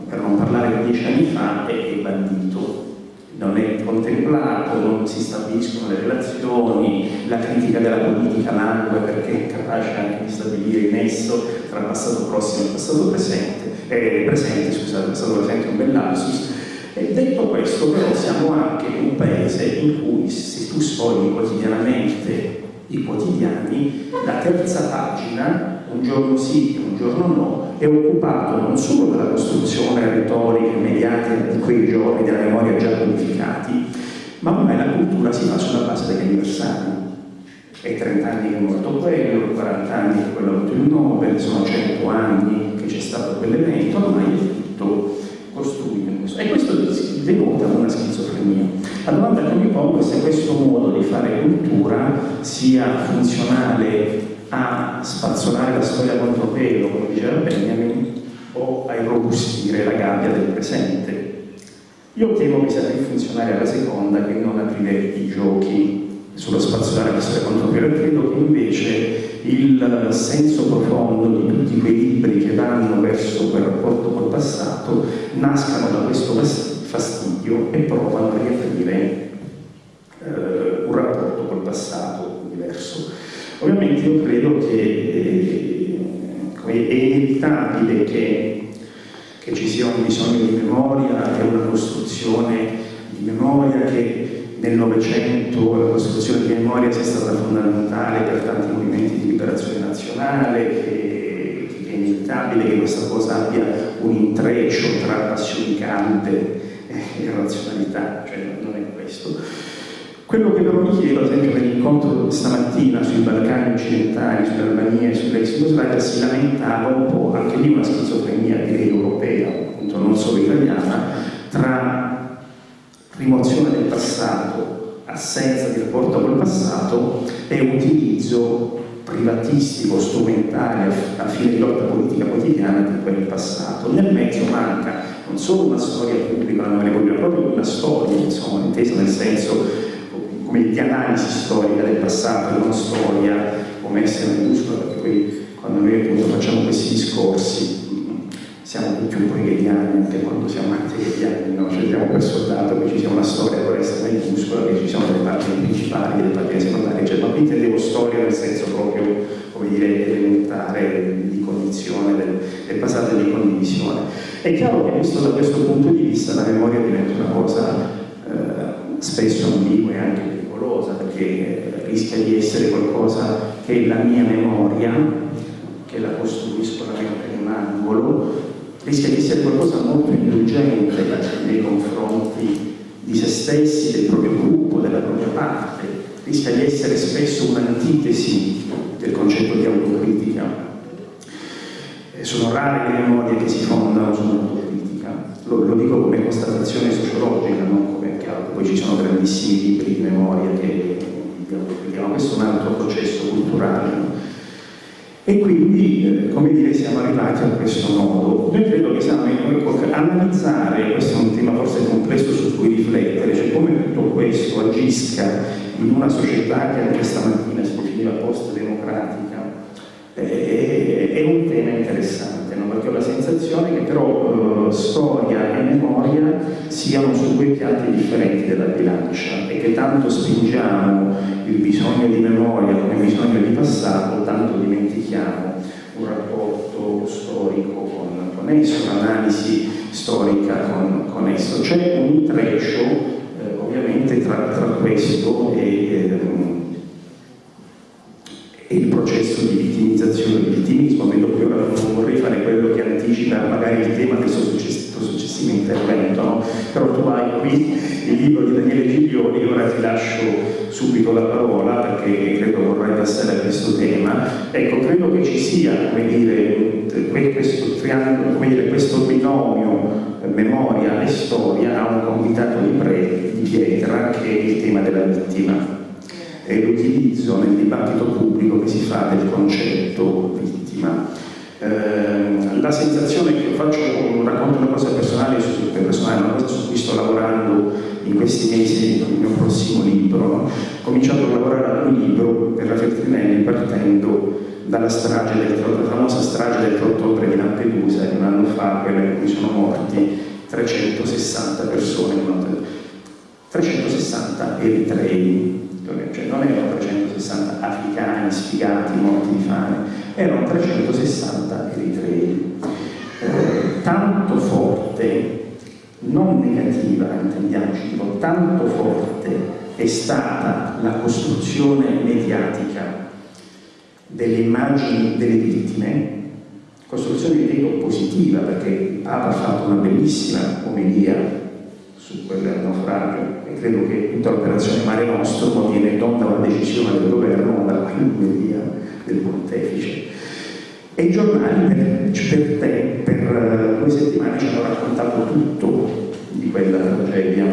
per non parlare di 10 anni fa, è bandito non è contemplato, non si stabiliscono le relazioni, la critica della politica langue perché è capace anche di stabilire il nesso tra passato prossimo e passato presente, eh, presente, scusate, passato presente è un bel lapsus. E detto questo, però, siamo anche un paese in cui se tu sfogli quotidianamente i quotidiani, la terza pagina, un giorno sì, un giorno no, è occupato non solo dalla costruzione retorica e mediatica di quei giorni della memoria già codificati, ma ormai la cultura si fa sulla base degli anniversari. È 30 anni che è morto quello, 40 anni che quello ha avuto il Nobel, sono 100 anni che c'è stato quell'evento, ormai è tutto costruito in questo. Questo denota una schizofrenia. La domanda che mi pongo è se questo modo di fare cultura sia funzionale a spazzolare la storia contro pelo, come diceva Benjamin, o a irrobustire la gabbia del presente. Io temo che sia più funzionare alla seconda che non aprire i giochi sullo spazzolare la storia contro pelo e credo che invece il senso profondo di tutti quei libri che vanno verso quel rapporto col passato nascano da questo fastidio e provano a riaprire eh, un rapporto col passato diverso. Ovviamente io credo che eh, è inevitabile che, che, ci sia un bisogno di memoria e una costruzione di memoria che nel Novecento la costruzione di memoria sia stata fondamentale per tanti movimenti di liberazione nazionale, che, che è inevitabile che questa cosa abbia un intreccio tra passioni calde e razionalità, cioè non è questo. Quello che però mi chiedo, ad esempio, nell'incontro stamattina sui Balcani occidentali, sull'Albania e sull'ex Jugoslavia, si lamentava un po' anche lì una schizofrenia direi europea, appunto non solo italiana, tra rimozione del passato, assenza di rapporto col passato e utilizzo privatistico, strumentale a fine di lotta politica quotidiana di quel passato. Nel mezzo manca non solo una storia pubblica, una memoria pubblica, proprio una storia, insomma, intesa nel senso come di analisi storica del passato, non storia come essere minuscola, perché poi quando noi appunto facciamo questi discorsi siamo tutti un po' hegeliani anche quando siamo anti-hegeliani, no? cioè diamo per soldato che ci sia una storia per essere minuscola, che ci siano delle pagine principali, delle pagine secondarie, cioè, ma qui intendevo storia nel senso proprio, come dire, elementare di cognizione del, del passato e di condivisione. È chiaro che visto da questo punto di vista la memoria diventa una cosa eh, spesso ambigua e anche pericolosa perché rischia di essere qualcosa che è la mia memoria, che la costruisco la mente in un angolo, rischia di essere qualcosa molto indulgente nei confronti di se stessi, del proprio gruppo, della propria parte, rischia di essere spesso un'antitesi del concetto di autocritica. Sono rare le memorie che si fondano dico constatazione sociologica, non come chiaro, poi ci sono grandissimi libri di memoria che dicono questo è un altro processo culturale. No? E quindi, eh, come dire, siamo arrivati a questo nodo. Io credo che siamo ecco, analizzare, questo è un tema forse complesso su cui riflettere, cioè come tutto questo agisca in una società che anche stamattina si definiva post-democratica, eh, è un tema interessante, no? perché ho la sensazione che però eh, storia e memoria siano su due piatti differenti della bilancia e che tanto spingiamo il bisogno di memoria come bisogno di passato, tanto dimentichiamo un rapporto storico con, con esso, un'analisi storica con, con, esso. C'è un intreccio eh, ovviamente tra, tra, questo e, eh, e, il processo di vittimizzazione del vittimismo. Vedo che ora non vorrei fare quello che anticipa magari il tema del suo successivo intervento, no? però tu hai qui il libro di Daniele Giglioni, ora ti lascio subito la parola perché credo vorrai passare a questo tema. Ecco, credo che ci sia, come dire, questo triangolo, come dire, questo binomio memoria e storia a un convitato di, pre, di pietra che è il tema della vittima e l'utilizzo nel dibattito pubblico che si fa del concetto vittima. Eh, la sensazione che faccio, racconto una cosa personale, personale, una cosa su cui sto lavorando in questi mesi il mio prossimo libro, no? cominciato a lavorare ad un libro per la Feltrinelli partendo dalla strage del, la famosa strage del 3 ottobre di Lampedusa di un anno fa, quella in cui sono morti 360 persone, 360 eritrei, cioè non erano 360 africani sfigati, morti di fame, erano 360 eritrei. Eh, tanto forte non negativa, intendiamoci, tanto forte è stata la costruzione mediatica delle immagini delle vittime, costruzione ritengo positiva perché il Papa ha fatto una bellissima omelia su quel naufragio e credo che tutta l'operazione Mare Nostrum viene non da decisione del governo ma dalla omelia del pontefice. E i giornali per, per, te, per due settimane ci hanno raccontato tutto di quella tragedia.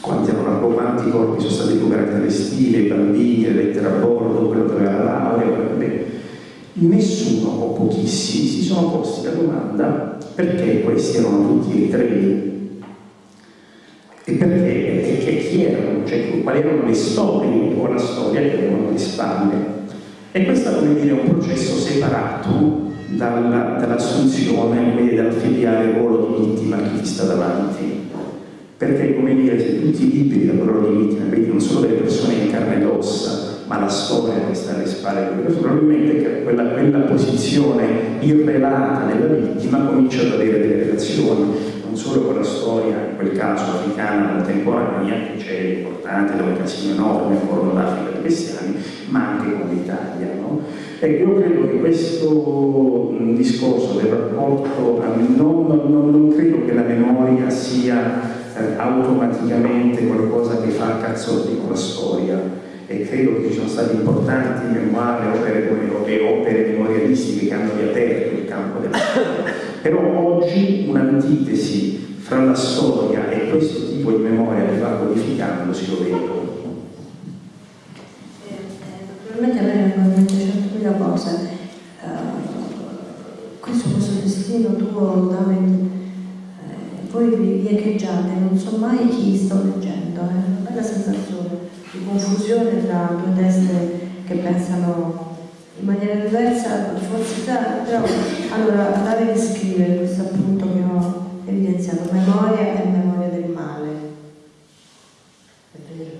Quanti, erano, quanti corpi sono stati recuperati dalle stile, i bambini, le lettere a bordo, quello che aveva la laurea, nessuno o pochissimi si sono posti la domanda perché questi erano tutti eritrea e perché e, e chi erano, cioè quali erano le storie o la storia che avevano alle spalle. E questo come dire, è un processo separato dalla, dall'assunzione e dal filiare il ruolo di vittima a chi ti sta davanti. Perché, come dire, tutti i libri del ruolo di vittima vedi non solo delle persone in carne ed ossa, ma la storia che sta alle spalle probabilmente quella, quella posizione irrelata della vittima comincia ad avere delle relazioni, non solo con la storia, in quel caso africana contemporanea, che c'è importante, da un casino enorme, un corno d'Africa dei cristiani, ma anche con l'Italia. No? Ecco, io credo che questo discorso del rapporto, non, non, non credo che la memoria sia eh, automaticamente qualcosa che fa cazzotti con la storia, e credo che ci sono stati importanti memorie, opere, e opere memorialistiche che hanno riaperto il campo della storia. Però oggi un'antitesi fra la storia e questo tipo di memoria che va codificando si lo vedo. Eh, eh, naturalmente a me vengono in mente centomila cose. Uh, questo, questo destino tuo, Davide, eh, voi vi echeggiate, non so mai chi sto leggendo, è una bella sensazione di confusione tra due teste che pensano in maniera diversa, forse però allora andare a scrivere questo appunto che ho evidenziato, memoria e memoria del male. È vero.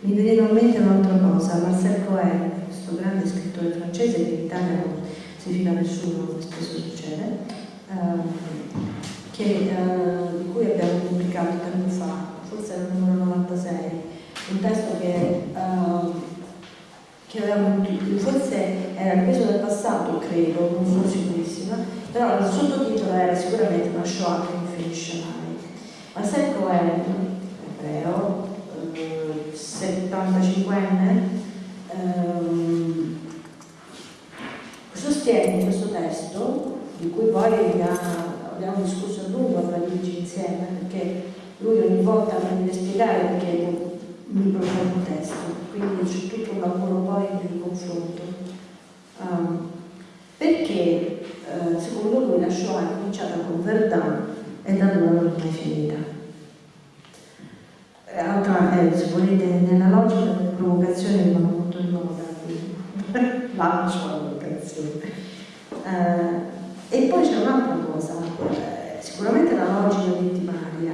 Mi viene in mente un'altra cosa, Marcel Cohen, questo grande scrittore francese che in Italia non si fida nessuno, spesso succede, ehm, che, eh, di cui abbiamo pubblicato tempo fa, forse il numero 96, un testo che, uh, che avevamo forse era il peso del passato, credo, non sono sicurissima, però il sottotitolo era sicuramente una Shoah che non finisce mai. Ma se Cohen, ebreo, eh, 75enne, eh, sostiene questo testo, di cui poi abbiamo discusso a lungo tra Luigi insieme, perché lui ogni volta mi deve spiegare perché propone un testo, quindi c'è tutto un lavoro poi di confronto. Um, perché uh, secondo lui la Shoah è cominciata con Verdun e da allora non è finita. Eh, altra, eh, se volete, nella logica delle provocazioni mi vanno molto in moda, quindi la provocazione. Uh, e poi c'è un'altra cosa, uh, sicuramente la logica vittimaria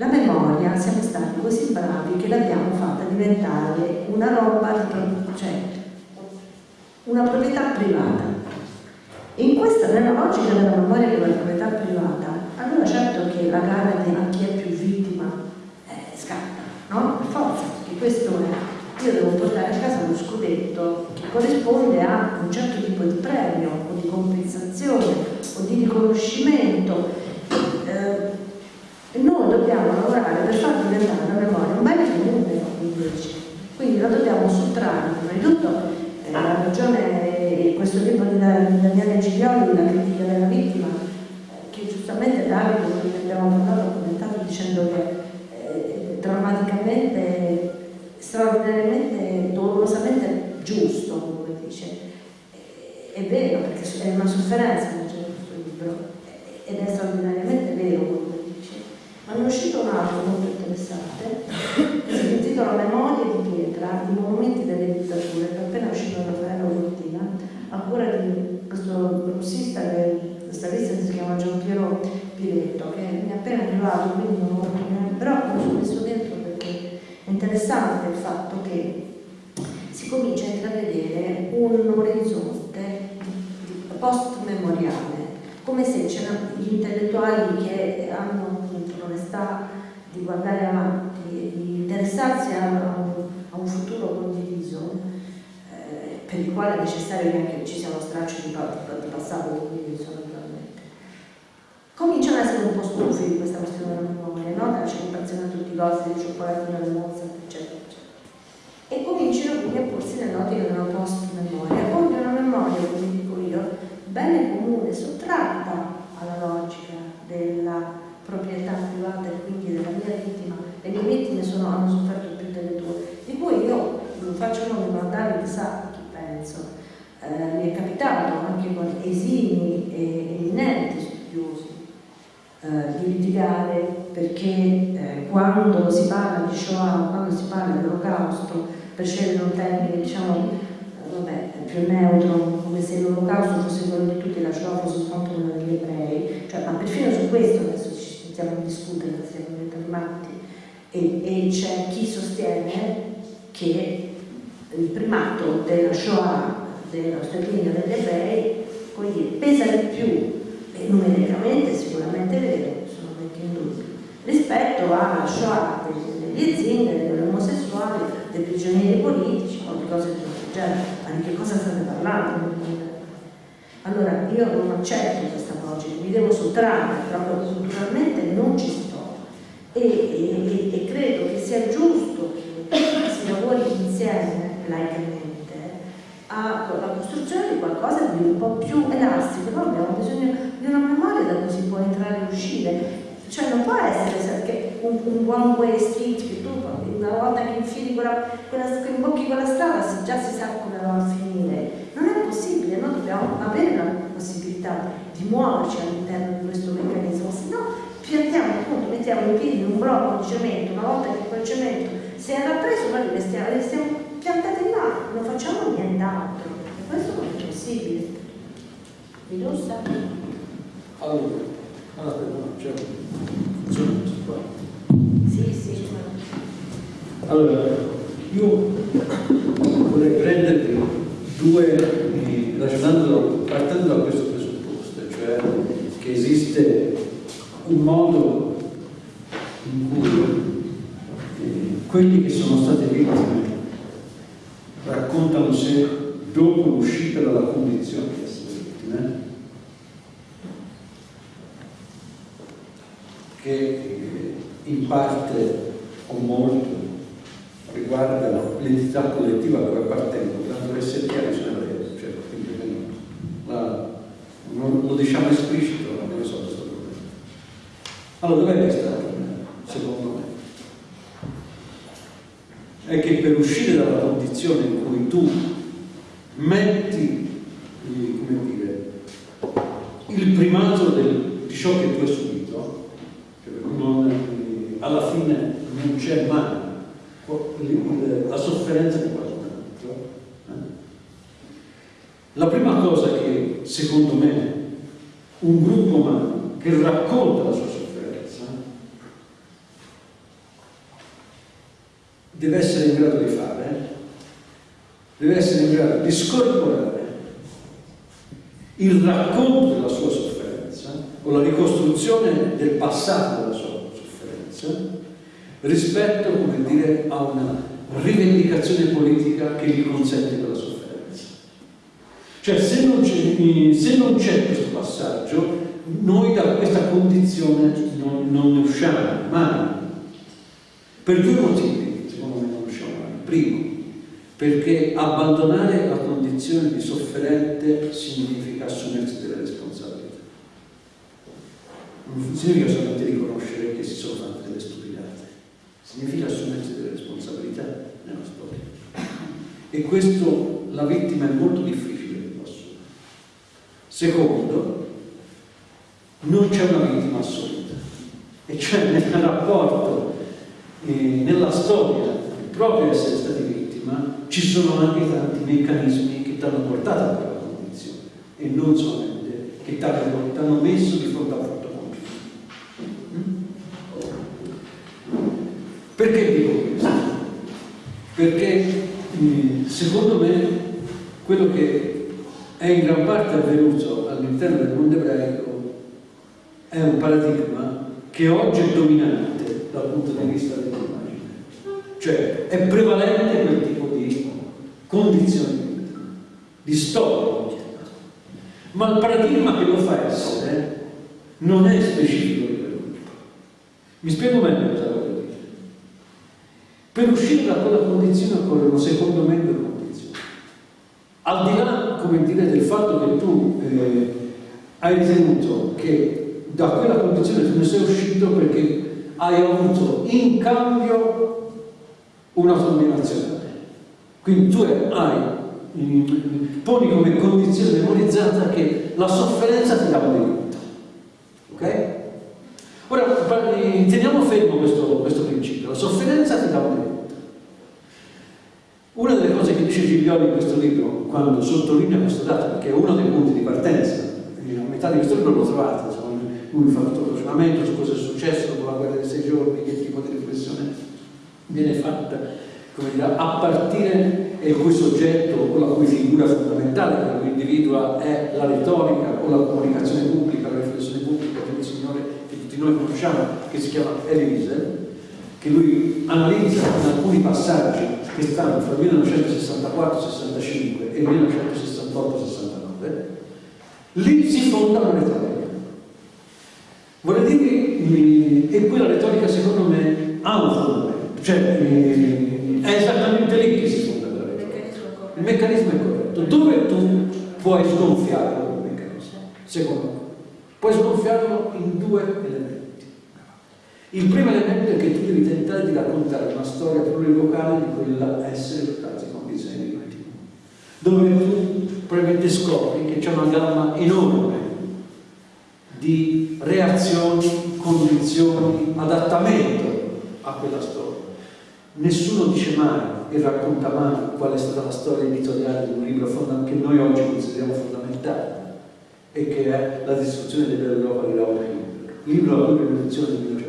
la memoria siamo stati così bravi che l'abbiamo fatta diventare una roba, cioè una proprietà privata. In questa, nella logica della memoria di una proprietà privata, allora certo che la gara di chi è più vittima eh, scatta, no? Per forza, perché questo è, io devo portare a casa uno scudetto che corrisponde a un certo tipo di premio o di compensazione o di riconoscimento. Eh, e noi dobbiamo lavorare per far diventare la memoria un bene comune invece. Quindi la dobbiamo sottrarre, prima di tutto eh, la ragione, questo libro di Daniele Giglioli, la critica della vittima, eh, che giustamente Davide, come abbiamo parlato, ha commentato dicendo che eh, drammaticamente, straordinariamente, dolorosamente giusto, come dice. È vero, perché è una sofferenza leggere questo libro, ed è straordinariamente vero ma ne è uscito un altro molto interessante che si intitola Memorie di pietra, i monumenti delle dittature, che è appena uscito da Raffaello Cortina, a cura di questo russista, questa lista si chiama Giampiero Piretto, che mi è appena arrivato, quindi non ho potuto però lo sono messo dentro perché è interessante il fatto che si comincia a intravedere un orizzonte post-memoriale, come se gli intellettuali che hanno l'onestà di guardare avanti e di interessarsi a, un, a un, futuro condiviso, eh, per il quale è necessario che anche ci sia uno straccio di, di passato quindi naturalmente. Cominciano ad essere un po' stufi di questa questione della memoria, no? dalla celebrazione a tutti i costi del cioccolatino, del Mozart, eccetera, eccetera. E cominciano quindi a porsi nell'ottica della post-memoria, come una memoria, come dico io, bene comune, sottratta alla logica della proprietà privata e quindi della mia vittima. Le mie vittime sono, hanno sofferto più delle tue, di cui io faccio nome mandare sa chi penso. Eh, mi è capitato anche con esimi e eminenti studiosi eh, di litigare perché eh, quando si parla di Shoah, quando si parla dell'olocausto, per scegliere un termine diciamo eh, vabbè, più neutro, come se l'olocausto fosse quello di tutti, la Shoah fosse soltanto quello degli ebrei, cioè, ma perfino su questo adesso stiamo a discutere, stiamo diventando matti, e, e c'è chi sostiene che il primato della Shoah, dello sterminio degli ebrei, pesa di più, e numericamente sicuramente vero, sono vecchi indubbi, rispetto alla Shoah degli zingari, degli omosessuali, dei prigionieri politici o di cose questo genere. Ma di che cosa state parlando? Allora io non accetto questa logica, mi devo sottrarre, proprio culturalmente non ci sto e, e, e credo che sia giusto che si lavori insieme laicamente alla costruzione di qualcosa di un po' più elastico, noi abbiamo bisogno di una memoria da cui si può entrare e uscire. Cioè non può essere un, un one way street che tu una volta che infili quella, quella, che imbocchi quella strada già si sa come va a finire. Noi dobbiamo avere la possibilità di muoverci all'interno di questo meccanismo, se no piantiamo appunto, mettiamo i piedi in un blocco di cemento, una volta che quel cemento si è rappreso, noi restiamo, restiamo piantati là, non facciamo nient'altro. E questo non è possibile. Mi sa? Allora, allora, no, c'è Sì, sì, Allora, io vorrei prendervi due, partendo da questo presupposto, cioè che esiste un modo in cui eh, quelli che sono state vittime raccontano se dopo l'uscita dalla condizione di essere vittime, che eh, in parte o molto riguardano l'entità collettiva a cui appartengono, tanto le SPA sono le cioè, quindi la, non, lo diciamo esplicito, non ne so questo problema. Allora, dov'è che sta il problema, secondo me? è che per uscire dalla condizione in cui tu metti come dire, il primato del, di ciò che tu hai subito, cioè non, alla fine non c'è mai la sofferenza di qualcun altro. Eh? La prima cosa che secondo me un gruppo umano che racconta la sua deve essere in grado di fare, deve essere in grado di scorporare il racconto della sua sofferenza o la ricostruzione del passato della sua sofferenza rispetto, come dire, a una rivendicazione politica che gli consente quella sofferenza. Cioè se non c'è, non questo passaggio, noi da questa condizione non, non ne usciamo mai. Per due motivi. Primo, perché abbandonare la condizione di sofferente significa assumersi delle responsabilità. Non significa solamente riconoscere che si sono fatte delle stupidate, significa assumersi delle responsabilità nella storia. E questo la vittima è molto difficile che lo assuma. Secondo, non c'è una vittima assoluta, e cioè nel rapporto, eh, nella storia proprio essere stati vittima, ci sono anche tanti meccanismi che ti hanno portato a quella condizione e non solamente che ti hanno messo di fronte a fatto compiuto. Perché dico questo? Perché secondo me quello che è in gran parte avvenuto all'interno del mondo ebraico è un paradigma che oggi è dominante dal punto di vista dell'immagine cioè è prevalente quel tipo di condizione di storia. Ma il paradigma che lo fa essere non è specifico di quell'ultimo. Mi spiego meglio cosa voglio dire. Per uscire da quella condizione occorrono, secondo me, due condizioni. Al di là, come dire, del fatto che tu eh, hai ritenuto che da quella condizione tu ne sei uscito perché hai avuto in cambio un'autonomia nazionale. Quindi tu hai, poni come condizione memorizzata che la sofferenza ti dà un diritto. Ok? Ora, teniamo fermo questo, questo principio. La sofferenza ti dà un diritto. Che dice Giglioli in questo libro, quando sottolinea questo dato, perché è uno dei punti di partenza, a metà di questo libro lo trovate, lui fa tutto il ragionamento su cosa è successo dopo la guerra dei sei giorni, che tipo di riflessione viene fatta, dire, a partire e cui soggetto o la cui figura fondamentale che lo individua è la retorica o la comunicazione pubblica, la riflessione pubblica un signore che tutti noi conosciamo, che si chiama Elie Wiesel, che lui analizza in alcuni passaggi che stanno fra il 1964-65 e il 1968-69, lì si fonda la retorica. Vorrei dire che, e quella retorica secondo me ha un fondamento, cioè è esattamente lì che si fonda la retorica. Il meccanismo è corretto. Dove tu puoi sgonfiarlo il meccanismo? Secondo me. Puoi sgonfiarlo in due. Il primo elemento è che tu devi tentare di raccontare una storia plurivocale di quella essere dottati con condizioni di continuo, dove tu probabilmente scopri che c'è una gamma enorme di reazioni, condizioni, adattamento a quella storia. Nessuno dice mai e racconta mai qual è stata la storia editoriale di un libro che noi oggi consideriamo fondamentale e che è La distruzione dell'Europa di Raoul Hilbert. Il libro la cui produzione del 1961,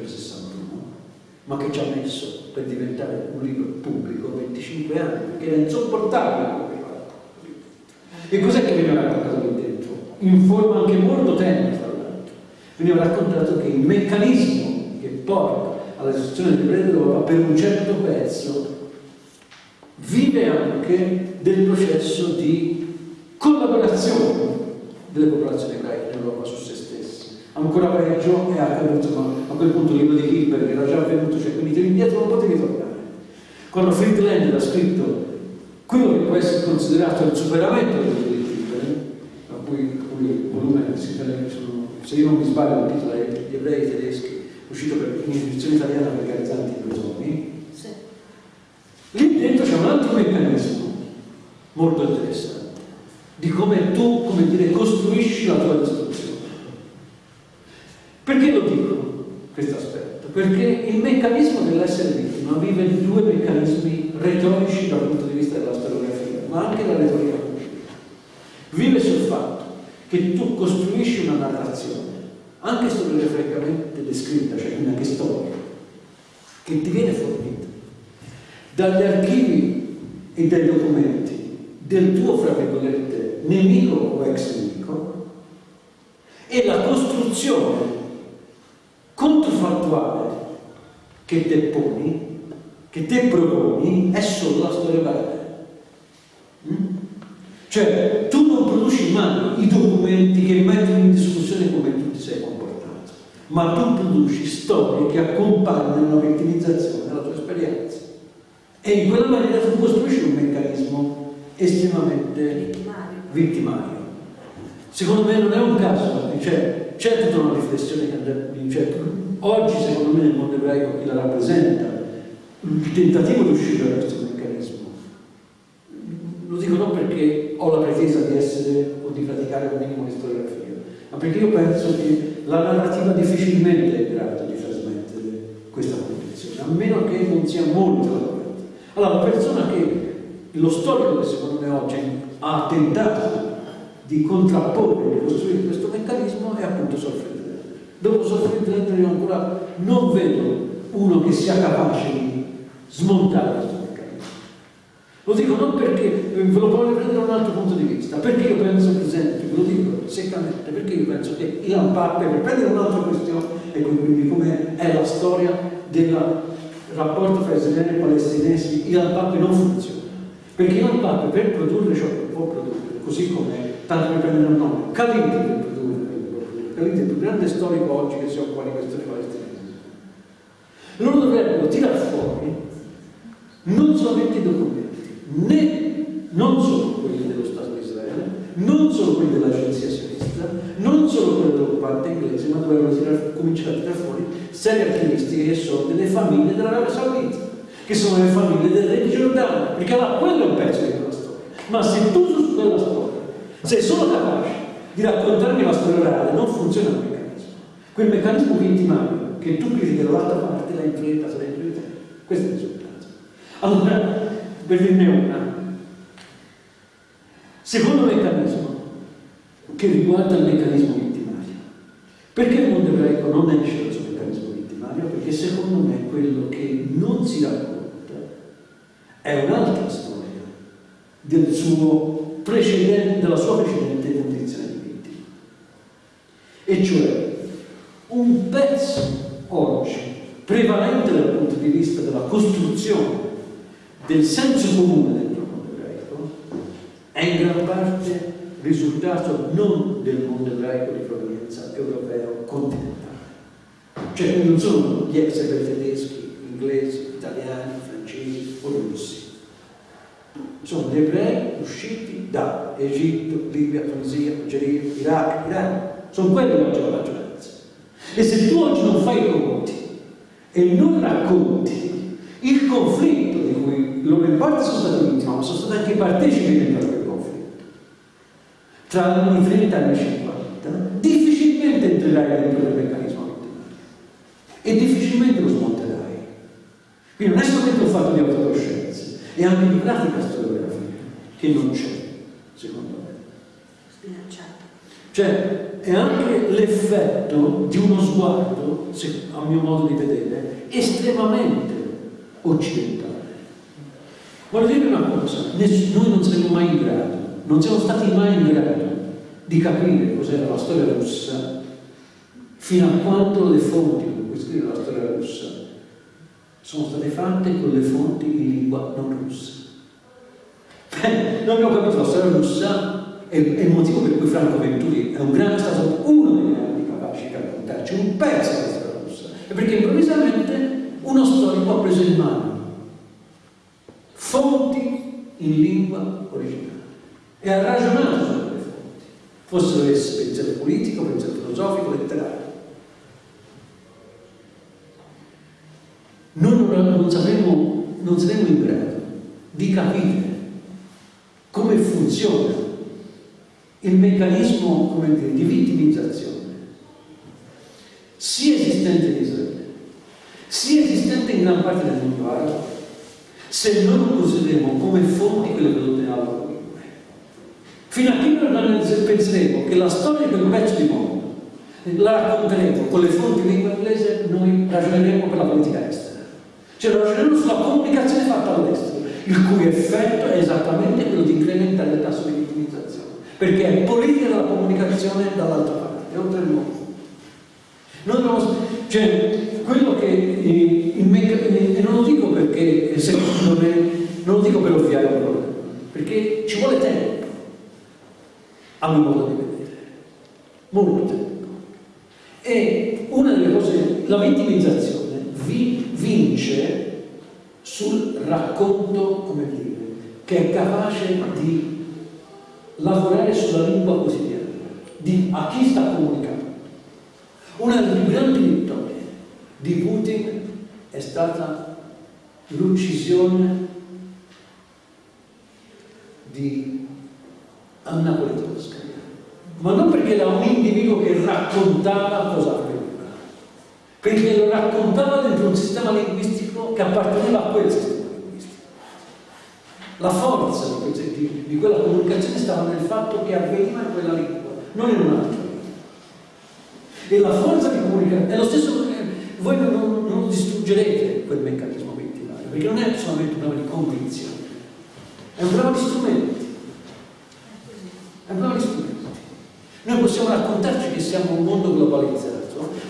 ma che ci ha messo per diventare un libro pubblico 25 anni, perché era insopportabile E cos'è che viene raccontato lì dentro? In forma anche molto tenera, tra l'altro. Veniva raccontato che il meccanismo che porta alla distruzione del Re d'Europa per un certo pezzo vive anche del processo di collaborazione delle popolazioni ebraiche in Europa su se. Ancora peggio è accaduto a quel punto il libro di Hilbert era già avvenuto, cioè quindi te indietro non potevi tornare. Quando Friedlander ha scritto quello che può essere considerato il superamento del libro di Hilbert, a cui, il volume si sono, se io non mi sbaglio il titolo è Gli ebrei tedeschi, uscito per, in edizione italiana per Garzanti e Brosoni, sì. lì dentro c'è un altro meccanismo molto interessante di come tu, come dire, costruisci la tua distruzione. Perché lo dico questo aspetto? Perché il meccanismo dell'essere vittima vive due meccanismi retorici dal punto di vista della storiografia, ma anche della retorica pubblica. Vive sul fatto che tu costruisci una narrazione, anche storiograficamente descritta, cioè quindi anche storia, che ti viene fornita dagli archivi e dai documenti del tuo, fra virgolette, nemico o ex nemico e la costruzione controfattuale che te poni, che te proponi, è solo la storia vera. Mm? Cioè, tu non produci mai i documenti che mettono in discussione come tu ti sei comportato, ma tu produci storie che accompagnano la vittimizzazione della tua esperienza. E in quella maniera tu costruisci un meccanismo estremamente vittimario. vittimario. Secondo me non è un caso, cioè, c'è tutta una riflessione che andrebbe, cioè, oggi secondo me nel mondo ebraico chi la rappresenta, il tentativo di uscire da questo meccanismo. Lo dico non perché ho la pretesa di essere o di praticare un minimo di storiografia, ma perché io penso che la narrativa difficilmente è in grado di trasmettere questa condizione, a meno che non sia molto lavorata. Allora, la persona che lo storico che secondo me oggi ha tentato di contrapporre e costruire questo meccanismo è appunto Solfrid Dopo Solfrid io ancora non vedo uno che sia capace di smontare questo meccanismo. Lo dico non perché, ve lo voglio prendere da un altro punto di vista, perché io penso per esempio, ve lo dico seccamente, perché io penso che Ilan Pappe, per prendere un'altra questione, ecco quindi come è la storia del rapporto fra israeliani e palestinesi, Ilan Pappe non funziona perché il Papa per produrre ciò che può produrre così come, tanto per prendere un nome, produrre Caliti è il più grande storico oggi che si occupa di questioni palestinesi. Loro dovrebbero tirare fuori non solamente i documenti, né non solo quelli dello Stato di Israele, non solo quelli dell'agenzia sionista, non solo quelli dell'occupante inglese, ma dovrebbero tirare, cominciare a tirare fuori serie archivistiche che sono delle famiglie dell'Arabia Saudita che sono le famiglie del re di Giordano, perché allora quello è un pezzo di quella storia. Ma se tu su quella storia sei solo capace di raccontarmi la storia orale, non funziona il meccanismo. Quel meccanismo vittimario che tu critichi dall'altra parte la influenza in te. Questo è il risultato. Allora, per dirne una, secondo meccanismo che riguarda il meccanismo vittimario. Perché il mondo ebraico non esce dal suo meccanismo vittimario? Perché secondo me quello che non si racconta è un'altra storia del suo della sua precedente condizione di vittima. E cioè un pezzo oggi prevalente dal punto di vista della costruzione del senso comune del mondo ebraico è in gran parte risultato non del mondo ebraico di provenienza europeo continentale. Cioè non sono gli ex tedeschi, inglesi, italiani, francesi o russi. Sono gli ebrei usciti da Egitto, Libia, Tunisia, Algeria, Iraq, Iran. Sono quelli che oggi la maggioranza. E se tu oggi non fai i conti e non racconti il conflitto di cui loro in parte sono stati vittime, ma sono stati anche partecipi del proprio conflitto, tra anni 30 e anni 50, difficilmente entrerai dentro il meccanismo e difficilmente lo smonterai. Quindi non è solamente un fatto di autocoscienza, è anche di pratica storiografia che non c'è, secondo me. Cioè, è anche l'effetto di uno sguardo, a mio modo di vedere, estremamente occidentale. Voglio dire una cosa, noi non saremo mai in grado, non siamo stati mai in grado di capire cos'era la storia russa fino a quando le fonti con cui scrive la storia russa sono state fatte con le fonti in lingua non russa. Beh, noi abbiamo capito la storia russa è, è il motivo per cui Franco Venturi è un grande, stato uno dei grandi capaci di raccontarci un pezzo della storia russa. E perché improvvisamente uno storico ha preso in mano fonti in lingua originale e ha ragionato su quelle fonti, fossero esse pensiero politico, pensiero filosofico, letterario. Noi non, non, non saremo in grado di capire come funziona il meccanismo dire, di vittimizzazione sia esistente in Israele, sia esistente in gran parte del mondo arabo, se non consideriamo come fonti quelle nella loro lingua. Fino a che non penseremo che la storia di quel pezzo di mondo la racconteremo con le fonti in lingua inglese, noi ragioneremo per la politica estera. Cioè ragioneremo sulla comunicazione fatta all'estero, il cui effetto è esattamente quello di incrementare il tasso di vittimizzazione, perché è politica della comunicazione dall'altra parte, è oltre il mondo. Dobbiamo, cioè, quello che eh, il meccanismo, e non lo dico perché secondo me, non lo dico per ovviare un problema, perché ci vuole tempo, a mio modo di vedere, molto tempo. E una delle cose, la vittimizzazione vi, vince sul racconto, come dire, che è capace di lavorare sulla lingua quotidiana, di a chi sta comunicando. Una delle più grandi vittorie di Putin è stata l'uccisione di Anna Politkovskaya, ma non perché era un individuo che raccontava cosa perché lo raccontava dentro un sistema linguistico che apparteneva a quel sistema linguistico. La forza di, quella comunicazione stava nel fatto che avveniva in quella lingua, non in un'altra lingua. E la forza di comunicare è lo stesso, voi non, non distruggerete quel meccanismo vittimario, perché non è solamente un problema di convinzione, è un problema di strumenti. È un problema di strumenti. Noi possiamo raccontarci che siamo un mondo globalizzato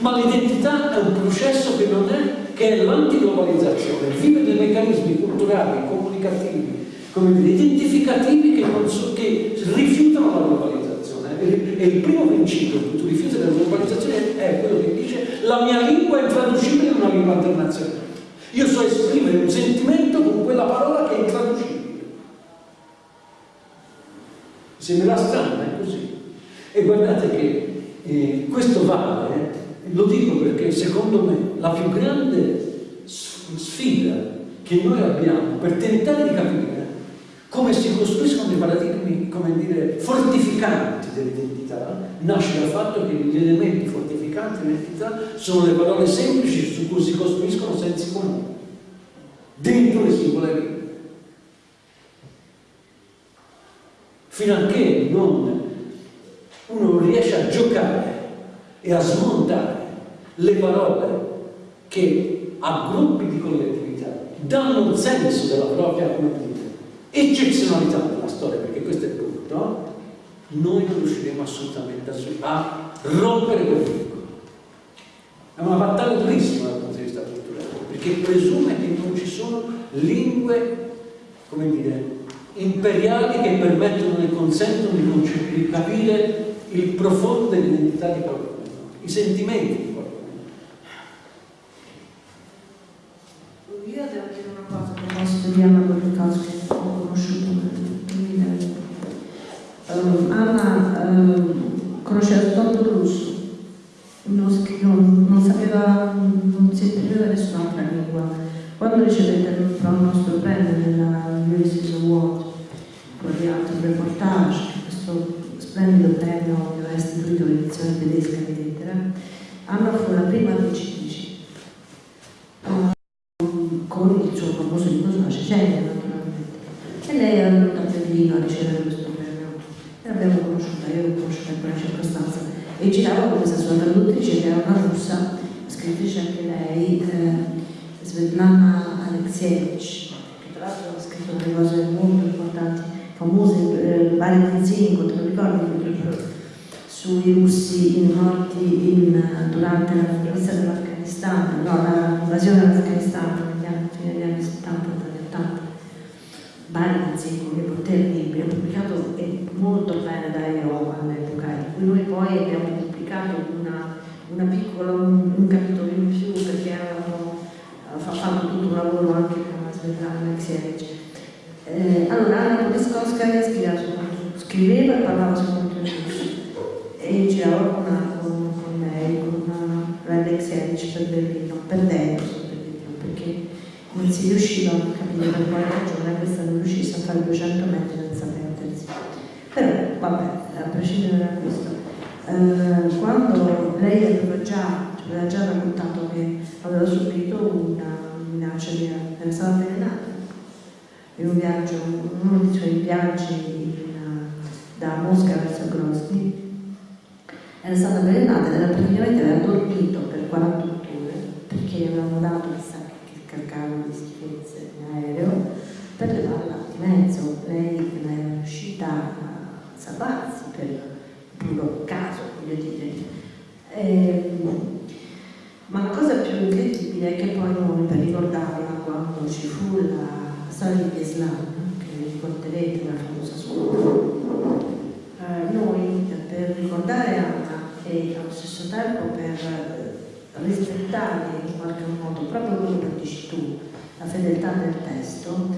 ma l'identità è un processo che non è, che è l'antiglobalizzazione, vive dei meccanismi culturali, comunicativi, come dire, identificativi che, so, che rifiutano la globalizzazione. E il primo principio che tu rifiuti la globalizzazione è quello che dice la mia lingua è intraducibile in una lingua internazionale. Io so esprimere un sentimento con quella parola che è intraducibile. Sembrerà strano, è così. E guardate che eh, questo vale, lo dico perché secondo me la più grande sfida che noi abbiamo per tentare di capire come si costruiscono dei paradigmi, come dire, fortificanti dell'identità, nasce dal fatto che gli elementi fortificanti dell'identità sono le parole semplici su cui si costruiscono sensi comuni, dentro le singole lingue. Fino a che non, uno riesce a giocare e a smontare le parole che a gruppi di collettività danno un senso della propria comunità eccezionalità della storia, perché questo è il punto, noi non riusciremo assolutamente a, rompere quel vincolo. È una battaglia durissima dal punto di vista culturale, perché presume che non ci sono lingue, come dire, imperiali che permettono e consentono di capire il profondo dell'identità di qualcuno, i sentimenti di qualcuno. Io devo dire una cosa a proposito di Anna Politkovsky um, Anna um, conosceva soltanto il russo, non, non, non, sapeva, non si esprimeva nessun'altra lingua. Quando ricevette il nostro premio nella Ulysses Award, con l'altro reportage, questo splendido premio che aveva istituito l'edizione tedesca di lettera, Anna fu la prima vincitrice um, con il suo famoso libro sulla Cecenia, naturalmente. E lei era venuta a Berlino a ricevere questo l'abbiamo conosciuta, io l'ho conosciuta in quella circostanza e girava con questa sua traduttrice che era una russa, scrittrice anche lei, eh, Svetlana Alexievich, che tra l'altro ha scritto delle cose molto importanti, famose, eh, vari zinco, te lo ricordi? sui russi morti in, durante la conquista dell'Afghanistan, no, l'invasione dell'Afghanistan negli anni, fine degli anni 70 e 80 Barizzi, un libro terribile, pubblicato molto bene da Iowa all'epoca, di noi poi abbiamo pubblicato una, una piccola, un, un, capitolo in più perché avevamo fatto tutto un lavoro anche con la Svetlana Alexievich. Eh, allora Anna Poliskowskaja scriveva, e parlava in russo e girava con, con, con lei, con Alexievich per Berlino, per Berlino, perché non si riusciva a capire per quale ragione questa non riuscisse a fare 200 metri senza perdersi. Però, vabbè, a prescindere da questo, eh, quando lei aveva già, aveva già raccontato che aveva subito una minaccia era stata avvelenata in un viaggio, uno dei suoi viaggi in, da Mosca verso Grozny, era stata avvelenata ed era praticamente aveva dormito per 48 ore perché avevano dato chissà caricavano di schifezze in aereo per levarla di mezzo. Lei non era riuscita a salvarsi per puro caso, voglio dire. E, ehm, ma la cosa più incredibile è che poi noi, per ricordarla, quando ci fu la storia di Islam, che vi ricorderete la famosa scuola, eh, noi per ricordare Anna e allo stesso tempo per rispettare in qualche modo proprio quello che dici tu, la fedeltà del testo,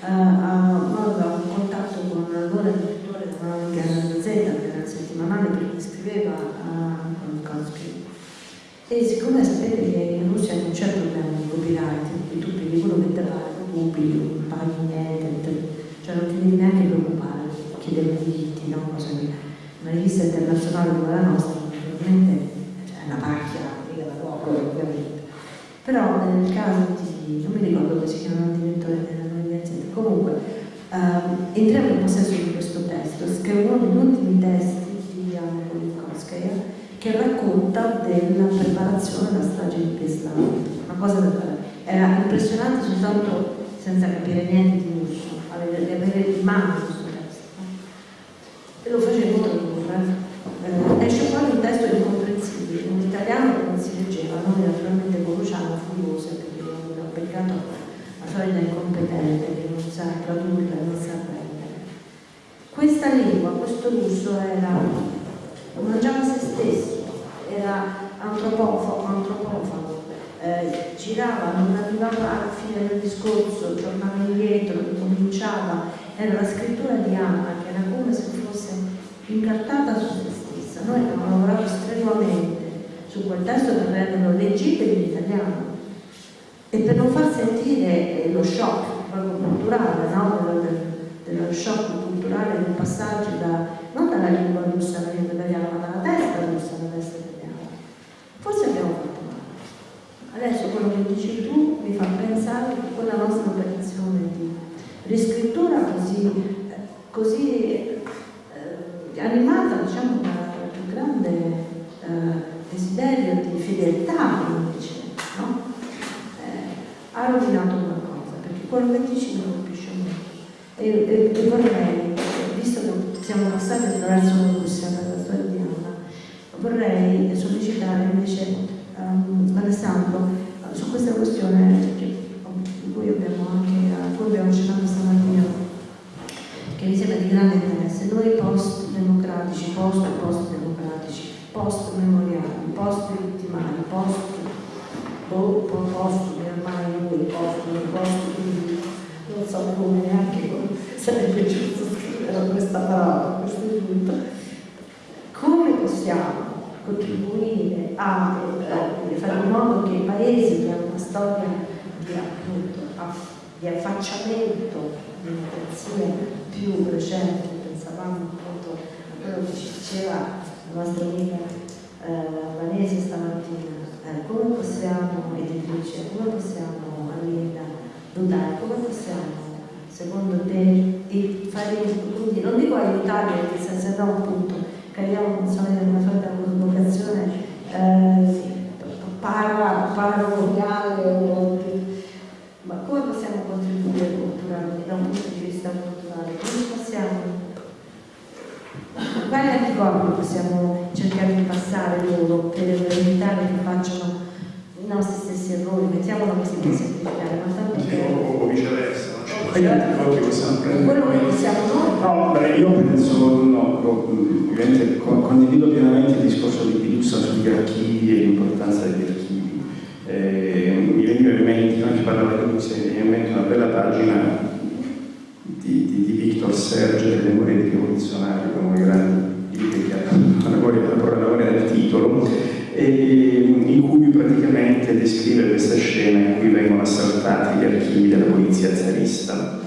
eh, aveva un contatto con l'allora direttore della Gazzetta, che era il settimanale per cui scriveva a Kolkowski. E siccome sapete che in Russia non c'è problema di copyright, quindi tu prendi quello che te pare, lo pubblichi, non paghi niente, cioè non ti devi neanche preoccupare, chiedere diritti, no? Cosa che una rivista internazionale come la nostra, naturalmente, cioè, è una pacchia poco ovviamente. Però nel caso di, non mi ricordo come si chiama il direttore dell'università, comunque ehm, entriamo in possesso di questo testo, che è Politkovskaya che racconta della preparazione della strage di Peslau. Una cosa da fare. Era impressionante soltanto senza capire niente di russo, avere in mano questo testo. E lo facevo tradurre. Eh, esce fuori un testo incomprensibile, in italiano non si leggeva, noi naturalmente con Luciano furiose perché abbiamo applicato la solita incompetente che non sa tradurre, non sa antropofago, antropofago, eh, girava, non arrivava alla discorso, tornava indietro, cominciava, era la scrittura di Anna che era come se fosse incartata su se stessa. Noi abbiamo lavorato strenuamente su quel testo per renderlo leggibile in italiano e per non far sentire eh, lo shock proprio culturale, no? dello, dello shock culturale del passaggio da, quali anticorpi possiamo cercare di passare loro per evitare che facciano i nostri stessi errori? Mettiamolo così per semplificare, ma tanto che... O, viceversa, quali anticorpi possiamo prendere? Quello che possiamo noi? No, beh, io penso, no, ovviamente condivido pienamente il discorso di Pilussa sugli archivi e l'importanza degli archivi. Eh, mi veniva in mente, anche parlava di mi veniva in mente una bella pagina di, di, di Victor Serge delle memorie di rivoluzionario, uno dei grandi libri che ha la memoria del titolo, e, in cui praticamente descrive questa scena in cui vengono assaltati gli archivi della polizia zarista.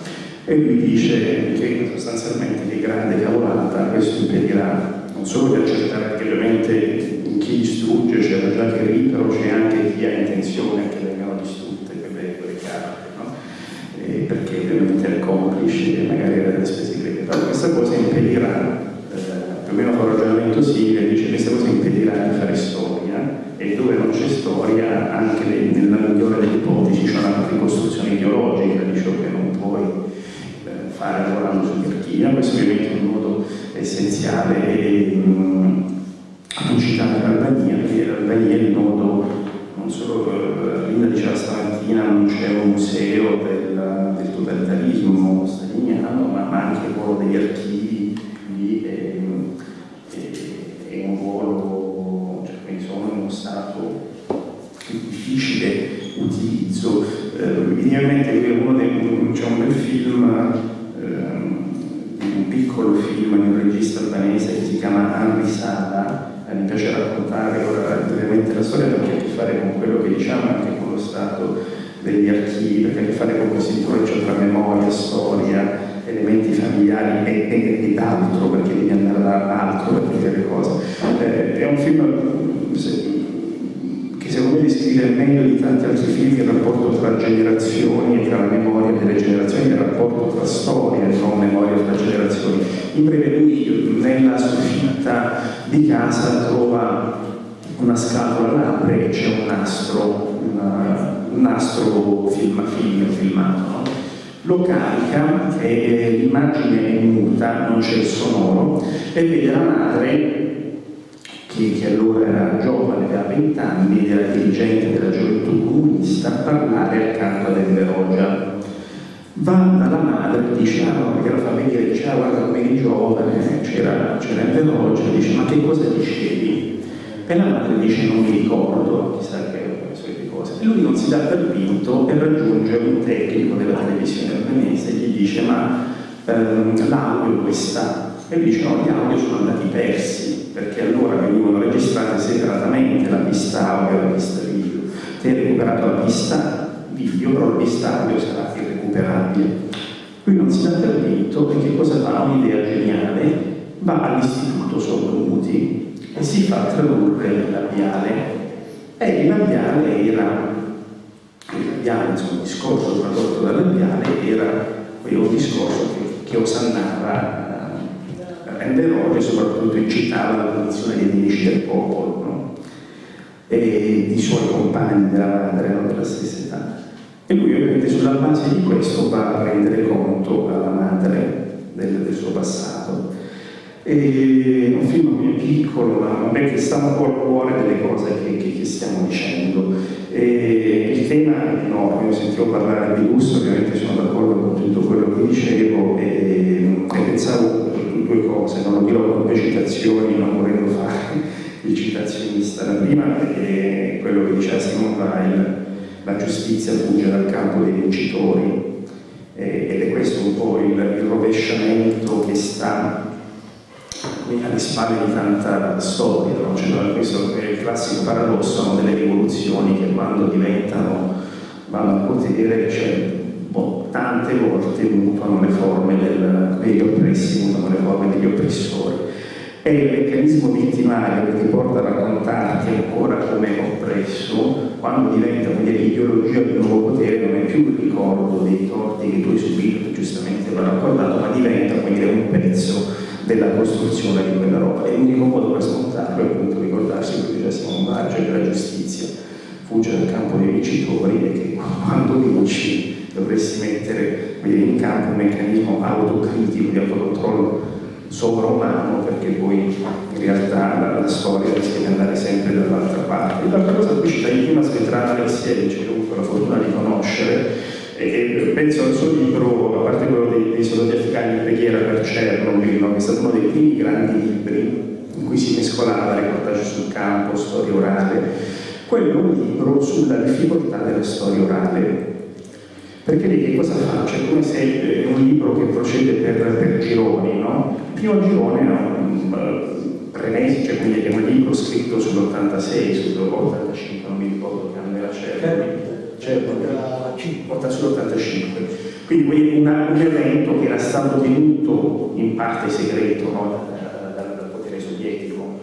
E lui dice che sostanzialmente di grande cavolata questo impedirà non solo di accertare che ovviamente chi distrugge c'è già che però c'è anche chi ha intenzione che vengano distrutte quelle, quelle carte eh, perché ovviamente è complice e magari avere le spese greche. Però questa cosa impedirà, eh, più o meno fa simile, dice che questa cosa impedirà di fare storia e dove non c'è storia, anche nella migliore delle ipotesi, c'è una ricostruzione ideologica di ciò che non puoi eh, fare lavorando sugli archivi. Questo ovviamente è un modo essenziale e mh, tu citavi l'Albania, perché l'Albania è il nodo non solo eh, Linda diceva stamattina non c'è un museo del, del totalitarismo staliniano, ma, ma, anche ruolo degli archivi c'è un bel film, eh, un piccolo film di un regista albanese che si chiama Henri Sala, eh, mi piace raccontare ora brevemente la storia perché ha a che fare con quello che diciamo anche con lo stato degli archivi, perché ha a che fare con questo incrocio tra memoria, storia, elementi familiari e, e, ed altro, perché devi andare da altro per le cose. Eh, è un film se, descrive meglio di tanti altri film il rapporto tra generazioni e tra la memoria delle generazioni, il rapporto tra storia e non memoria tra generazioni. In breve lui nella soffitta di casa trova una scatola, l'apre e c'è un nastro, una, un nastro film, film filmato. No? Lo carica e l'immagine è muta, non c'è il sonoro, e vede la madre che, che, allora era giovane, aveva 20 anni, era dirigente della gioventù comunista, a parlare accanto ad Enverogia. Va dalla madre dice, ah no, perché la famiglia dice, ah guarda come eri giovane, c'era Enverogia, dice, ma che cosa dicevi? E la madre dice, non mi E lui non si dà per vinto e raggiunge un tecnico della televisione albanese e gli dice ma ehm, l'audio dove sta? E lui dice no, gli audio sono andati persi perché allora venivano registrate separatamente la pista audio e la pista video. Ti hai recuperato la pista video, però la pista audio sarà irrecuperabile. Lui non si dà per vinto e che cosa fa? Un'idea geniale, va all'istituto sordomuti e si fa tradurre il labiale. E il labiale era, il labiale, insomma, il discorso tradotto dal labiale era un discorso che, che osannava eh, Renderoge e soprattutto incitava la posizione dei nemici del popolo? E i suoi compagni della madre erano della stessa età. E lui ovviamente sulla base di questo va a rendere conto alla madre del, del suo passato. E un film più piccolo, ma che sta un po' al cuore delle cose che, che, che stiamo dicendo. E il tema è enorme, io sentivo parlare di Russo, ovviamente sono d'accordo con tutto quello che dicevo e, e pensavo due cose, non lo dirò con le citazioni, non volendo fare il citazionista. La prima è quello che diceva Simon Weil, la giustizia fugge dal campo dei vincitori ed è questo un po' il, il rovesciamento che sta alle spalle di tanta storia, no? cioè, questo è il classico paradosso no? delle rivoluzioni che quando diventano, vanno al potere, cioè, boh, tante volte mutano le forme del, degli oppressi, mutano le forme degli oppressori. È il meccanismo vittimario che ti porta a raccontarti ancora come oppresso, quando diventa l'ideologia del nuovo potere, non è più il ricordo dei torti che tu hai subito, giustamente va raccontato, ma diventa quindi un pezzo della costruzione di quella roba. E l'unico modo per smontarlo è appunto ricordarsi che diceva Simon Barge, che la giustizia fugge dal campo dei vincitori e che quando vinci dovresti mettere in campo un meccanismo autocritico di autocontrollo sovraumano perché poi in realtà la, la storia rischia di andare sempre dall'altra parte. L'altra cosa qui cita in prima Svetlana Alexievich, che ho avuto la fortuna di conoscere, e penso al suo libro, a parte quello dei, dei soldati afghani preghiera per Chernobyl, no? che è stato uno dei primi grandi libri in cui si mescolava reportage sul campo, storia orale, quello è un libro sulla difficoltà della storia orale. Perché che cosa fa? C'è come se è un libro che procede per, per gironi, no? Il primo girone è un uh, Renesi, cioè quindi è un libro scritto sull'86, sull'85, non mi ricordo che anno era Chernobyl certo, porta sull'85. Quindi una, un evento che era stato tenuto in parte segreto no, dal, dal, potere sovietico.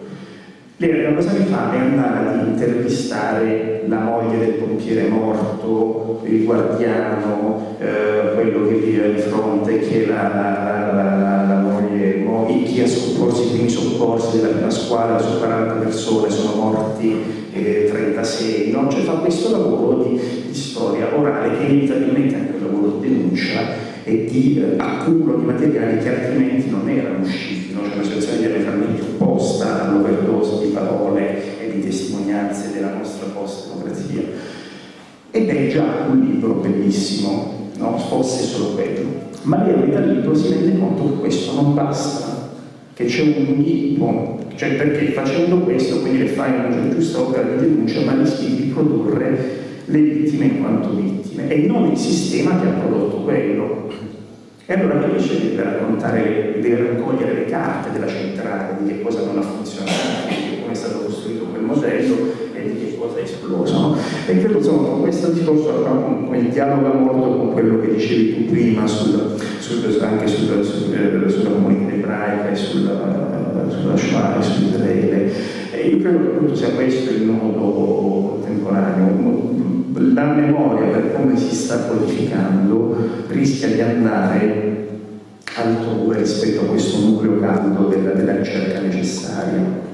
Lei la cosa che fa è andare ad intervistare la moglie del pompiere morto, il guardiano, eh, quello che vive di fronte, che la, la, la, la moglie, chi ha soccorso i primi soccorsi della prima squadra su 40 persone, sono morti 36, no? cioè fa questo lavoro di, di, storia orale che inevitabilmente anche un lavoro di denuncia e di eh, accumulo di materiali che altrimenti non erano usciti, no? cioè una situazione diametralmente opposta all'overdose di parole e di testimonianze della nostra post-democrazia. Ed è già un libro bellissimo, no? fosse solo quello. Ma lei dal libro si rende conto che questo non basta, che c'è un inghippo cioè perché facendo questo, quindi le fai una giusta opera di denuncia, ma rischi di produrre le vittime in quanto vittime e non il sistema che ha prodotto quello. E allora sceglie di raccontare, deve raccogliere le carte della centrale, di che cosa non ha funzionato, di come è stato costruito quel modello e di che cosa è esploso. E credo insomma questo discorso comunque dialoga molto con quello che dicevi tu prima sul, sul, anche sul, sulla comunità ebraica e sulla sulla Shoah e su Israele. E io credo che appunto sia questo il nodo contemporaneo. La memoria, per come si sta codificando, rischia di andare altrove rispetto a questo nucleo caldo della, della ricerca necessaria.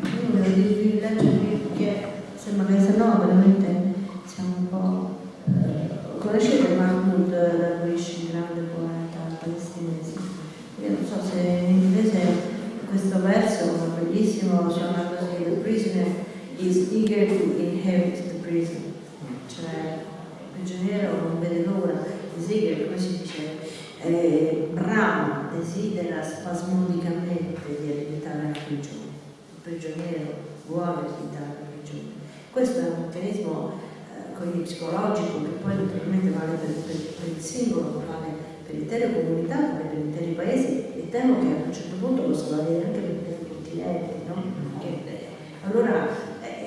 Dirvi perché sembra che se no veramente siamo un po'... Eh, conoscete Mahmoud Darwish, il grande poeta palestinese? Io non so se in inglese questo verso bellissimo, suona così, the prisoner is eager to inherit the prison, cioè il prigioniero non vede l'ora, is eager, come si dice, eh, brama, desidera spasmodicamente di ereditare la prigione, il prigioniero vuole ereditare la prigione. Questo è un meccanismo eh, psicologico che poi naturalmente vale per, per, per il singolo, vale per l'intera comunità, vale per interi paesi. E temo che a un certo punto possa valere anche per interi continenti. No? Che, eh, allora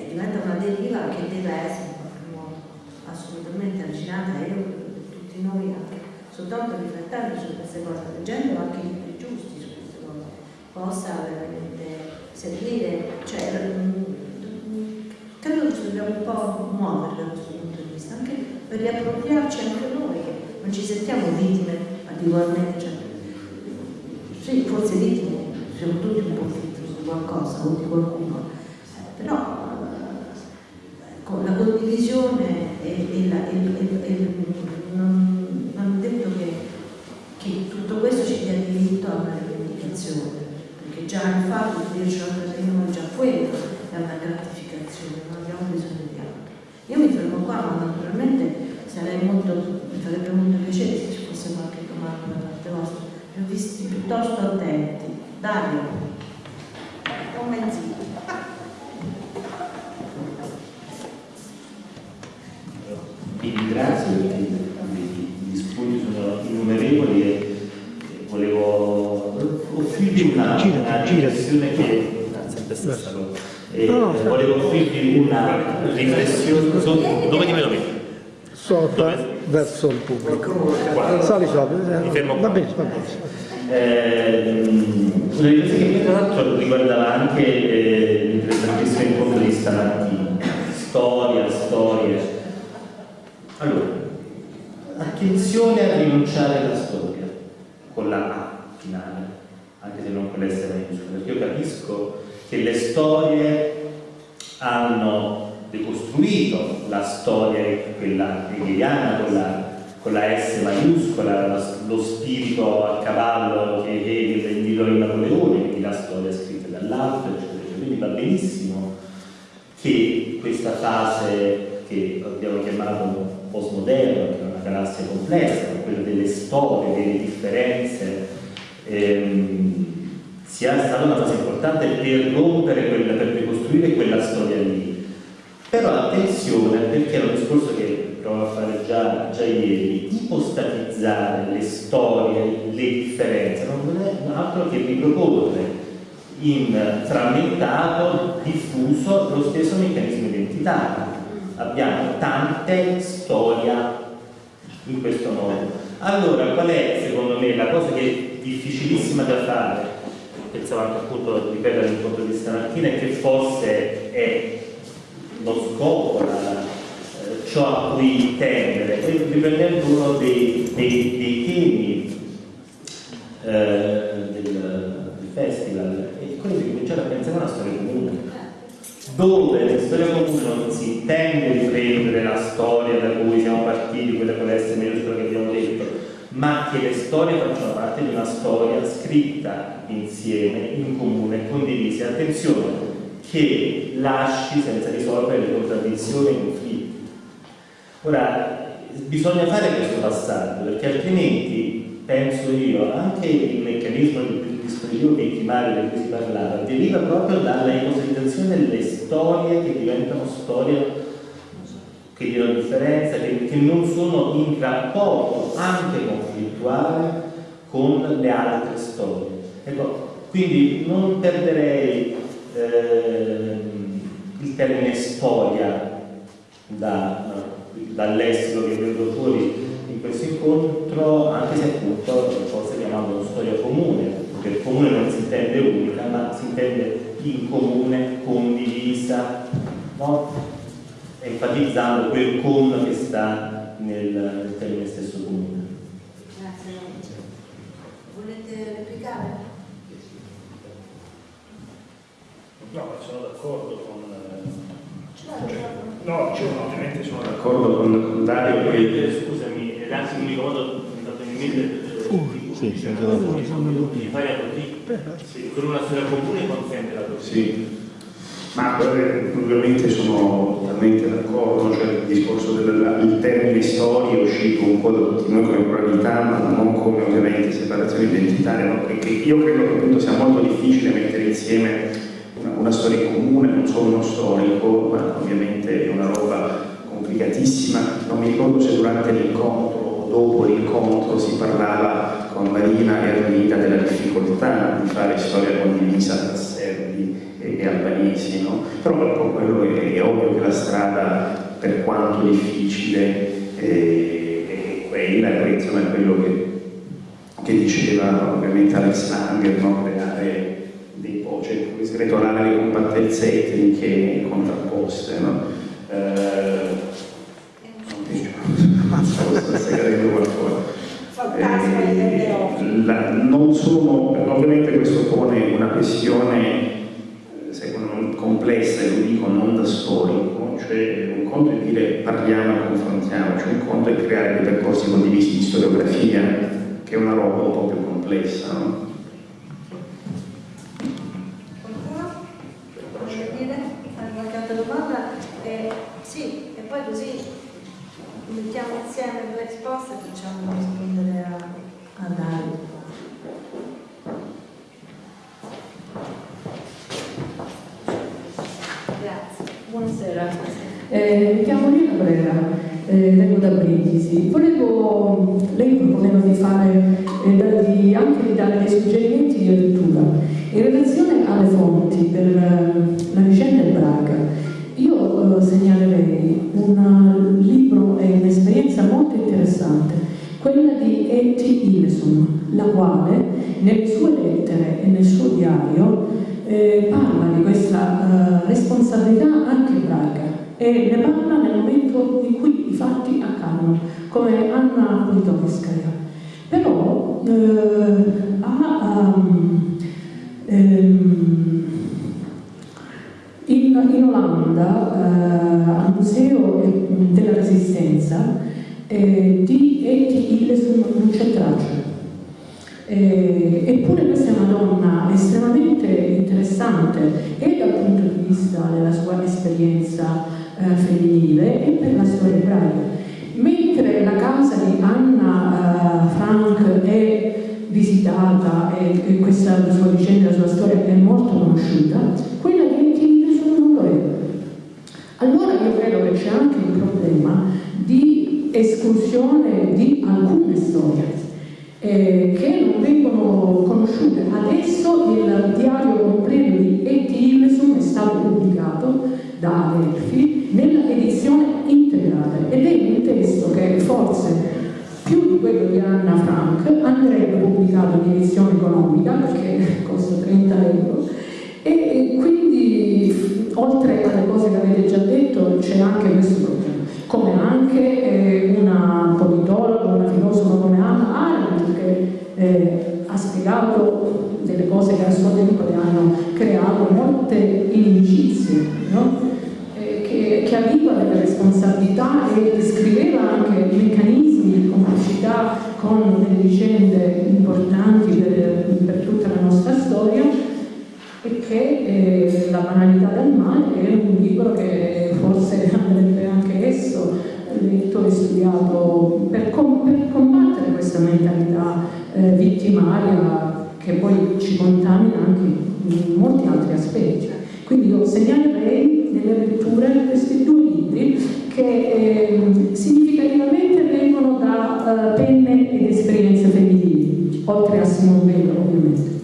diventa una deriva che deve essere in qualche modo assolutamente arginata e io tutti noi anche soltanto riflettendo su queste cose, leggendo anche i libri giusti su queste cose, possa veramente servire, cioè, mm, credo che dobbiamo un po' muovere da questo punto di vista, anche per riappropriarci anche noi, che non ci sentiamo vittime adeguatamente, cioè, sì, forse vittime, siamo tutti un po' vittime di qualcosa o di qualcuno, eh, però con la condivisione e, e, la, e, e non, non detto che, che tutto questo ci dia diritto a una rivendicazione già il fatto di dirci la prendiamo già quello è una gratificazione, non abbiamo bisogno di altro. Io mi fermo qua, ma naturalmente sarei molto, mi farebbe molto piacere se ci fosse qualche domanda da parte vostra. Vi ho visti piuttosto attenti. Dario, offrirvi una riflessione dove ti vedo mettere? Sopra verso il pubblico. Sali sopra. Mi fermo Va bene, va bene. Eh, una riflessione che tra l'altro riguardava anche eh, l'interessantissimo incontro di stamattina. Storia, storie. Allora, attenzione a rinunciare alla storia con la A finale, anche se non con l'S maiuscola, perché io capisco che le storie hanno decostruito la storia, quella hegeliana, con la, con la S maiuscola, lo spirito a cavallo che Hegel indicò in Napoleone, quindi la storia scritta dall'alto, eccetera. Quindi va benissimo che questa fase che abbiamo chiamato postmoderno, che è una galassia complessa, quella delle storie, delle differenze, ehm, sia stata una fase importante per rompere quella, per ricostruire quella storia lì. Però attenzione, perché è un discorso che provo a fare già, già ieri, ipostatizzare le storie, le differenze, non è altro che riproporre in frammentato, diffuso, lo stesso meccanismo identitario. Abbiamo tante storie in questo modo. Allora, qual è secondo me la cosa che è difficilissima da fare? Pensavo anche appunto, ripetere l'incontro di stamattina, che forse è lo scopo, la, eh, ciò a cui tendere, e riprendendo uno dei, dei, dei temi eh, del, del, festival, è quello di cominciare a pensare a una storia comune, dove la storia comune non si intende riprendere la storia da cui siamo partiti, quella con l'S maiuscola che abbiamo detto, ma che le storie facciano parte di una storia scritta insieme, in comune, condivisa. Attenzione, che lasci senza risolvere le contraddizioni e i conflitti. Ora, bisogna fare questo passaggio, perché altrimenti, penso io, anche il meccanismo del dispositivo vittimario di cui si parlava deriva proprio dalla ipotizzazione delle storie che diventano storie che diano differenza, che, che non sono in rapporto anche conflittuale con le altre storie. Ecco, quindi non perderei eh, il termine storia da, dal che vedo fuori in questo incontro, anche se appunto forse chiamando storia comune, perché comune non si intende unica, ma si intende in comune, condivisa, no? Enfatizzando quel con che sta nel, nel termine stesso comune. Grazie. Volete replicare? No, ma sono d'accordo con... Certo. No, cioè, ovviamente sono d'accordo con, con Dario che... Scusami, anzi l'unico modo mi fatto in mente Uh, sì, sì, di fare così, sì, con una storia comune consente la così. Sì. Ma ovviamente sono totalmente d'accordo, cioè il discorso del termine storia è uscito un po' da tutti noi come pluralità, ma non come ovviamente separazione identitaria, no? perché io credo che appunto sia molto difficile mettere insieme una, una storia comune, non solo uno storico, ma ovviamente è una roba complicatissima. Non mi ricordo se durante l'incontro o dopo l'incontro si parlava con Marina e Armida della difficoltà di fare storia condivisa e, e albanesi, no? però ecco, quello è, è, ovvio che la strada, per quanto difficile, è, è quella, è insomma, quello che, che, diceva ovviamente Alex Langer, no? creare dei cioè sgretolare le compattezze etniche contrapposte. No? Eh, non. Eh, la, sono, ovviamente questo pone una questione complessa, e lo dico non da storico, cioè un conto è dire parliamo e confrontiamoci, un conto è creare dei percorsi condivisi di storiografia, che è una roba un po' più complessa. No? mettiamo insieme due risposte e facciamo rispondere a, a Dario. Grazie. Buonasera. Eh, mi chiamo Lina Brera, eh, vengo da Brindisi. Volevo, lei proponeva di fare, eh, di, anche di dare dei suggerimenti di lettura. In relazione alle fonti per eh, la vicenda del Braga, io eh, segnalerei un libro e un'esperienza molto interessante, quella di E.T. Ileson, la quale nelle sue lettere e nel suo diario eh, parla di questa responsabilità anche ebraica e ne parla nel momento in cui i fatti accadono, come Anna Politovskaya. Però eh, ha um, ehm, in, in Olanda, eh, al Museo della Resistenza, eh, di Eti Illesum non c'è traccia. Eh, eppure questa è una donna estremamente interessante e dal punto di vista della sua esperienza eh, femminile e per la storia ebraica. Mentre la casa di Anna uh, Frank è visitata e, e questa sua vicenda, la sua storia è molto conosciuta, quella di allora io credo che c'è anche un problema di esclusione di alcune storie eh, che non vengono conosciute. Adesso il diario completo di E.T. Hillesum è stato pubblicato da Adelphi edizione integrale. Ed è un testo che forse più di quello di Anna Frank andrebbe pubblicato in edizione economica perché costa 30 euro. E quindi oltre alle cose che avete già detto c'è anche questo problema, come anche eh, una politologa, una filosofa come Anna Arendt che eh, ha spiegato delle cose che a suo tempo le hanno creato molte e descriveva anche meccanismi di complicità con delle vicende importanti per, per tutta la nostra storia e che eh, La banalità del male è un libro che forse andrebbe anche esso letto e studiato per, com per combattere questa mentalità eh, vittimaria che poi ci contamina anche in molti altri aspetti. Quindi io segnalerei nelle letture questi due libri che eh, significativamente vengono da uh, penne ed esperienze femminili, oltre a Simone Bello ovviamente.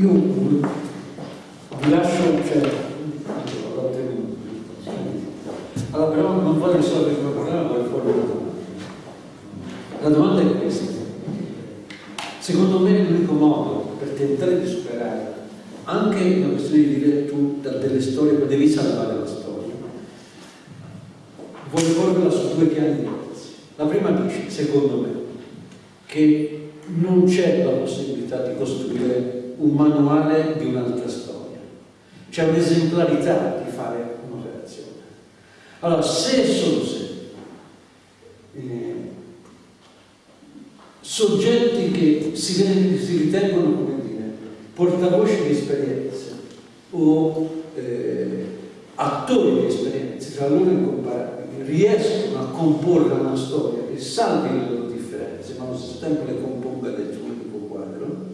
Io vi lascio, cioè, allora però non voglio risolvere il problema, voglio porre una domanda. La domanda è questa. Secondo me l'unico modo per tentare di superare anche una questione di lettura delle storie, devi salvare la storia, voglio porla su due piani diversi. La prima dice, secondo me, che non c'è la possibilità di costruire un manuale di un'altra storia. C'è un'esemplarità di fare un'operazione. Allora, se solo se eh, soggetti che si, si, ritengono, come dire, portavoci di esperienze o eh, attori di esperienze tra loro incomparabili riescono a comporre una storia che salvi le loro differenze, ma allo stesso tempo le componga del suo unico quadro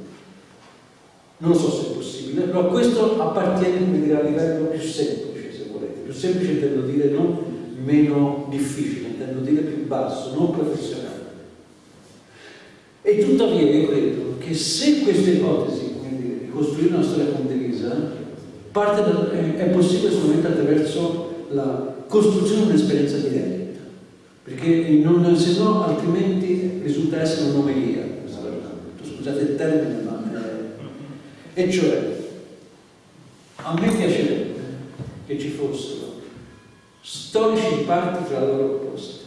Non lo so se è possibile, però questo appartiene come dire, a livello più semplice, se volete. Più semplice intendo dire non meno difficile, intendo dire più basso, non professionale. E tuttavia io credo che se questa ipotesi, quindi di costruire una storia condivisa, da, è, è, possibile solamente attraverso la costruzione di un'esperienza diretta, perché non, se no altrimenti risulta essere un'omelia, scusate il termine, ma è, e cioè a me piacerebbe che ci fossero storici parti tra loro opposte,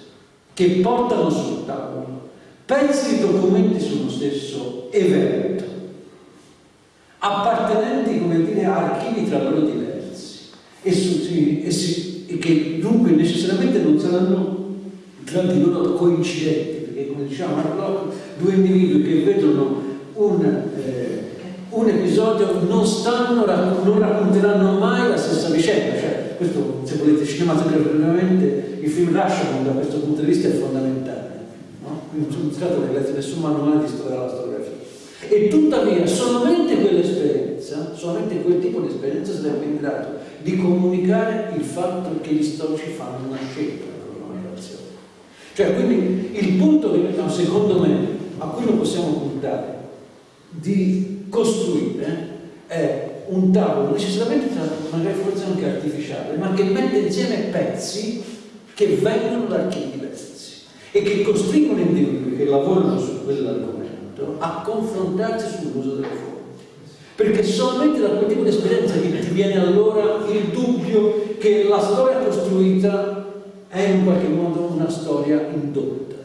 che portano sul tavolo pezzi di documenti sullo stesso evento, appartenenti, come dire, a archivi tra loro diversi, e, su, e, si, e che dunque necessariamente non saranno tra di loro coincidenti, perché come diceva Marlock, due individui che vedono un, eh, un episodio non, stanno, non racconteranno mai la stessa vicenda, cioè questo se volete cinematograficamente il film Rashomon da questo punto di vista è fondamentale che letto nessun manuale di storia della storiografia. E tuttavia solamente quell'esperienza, solamente quel tipo di esperienza sarebbe in grado di comunicare il fatto che gli storici fanno una scelta nella comunicazione. Cioè, quindi il punto che secondo me a cui lo possiamo puntare di costruire è un tavolo necessariamente magari forse anche artificiale, ma che mette insieme pezzi che vengono da archivi diversi e che costringono individui che lavorano su quell'argomento a confrontarsi sull'uso delle fonti. Perché solamente da quel tipo di esperienza che ti viene allora il dubbio che la storia costruita è in qualche modo una storia indotta.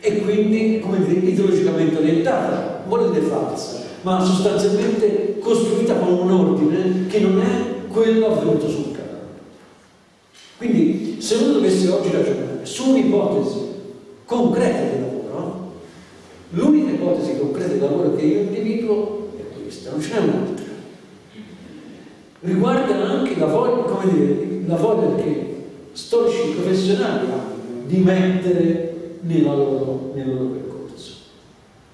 E quindi, come dire, ideologicamente orientata, vuole dire falsa, ma sostanzialmente costruita con un ordine che non è quello avvenuto sul campo. Quindi, se uno dovesse oggi ragionare su un'ipotesi concreta di lavoro, l'unica ipotesi concreta di lavoro che io individuo è questa, non ce n'è un'altra. Riguarda anche la voglia, come dire, la voglia che storici professionali hanno di mettere nella loro, nel loro percorso.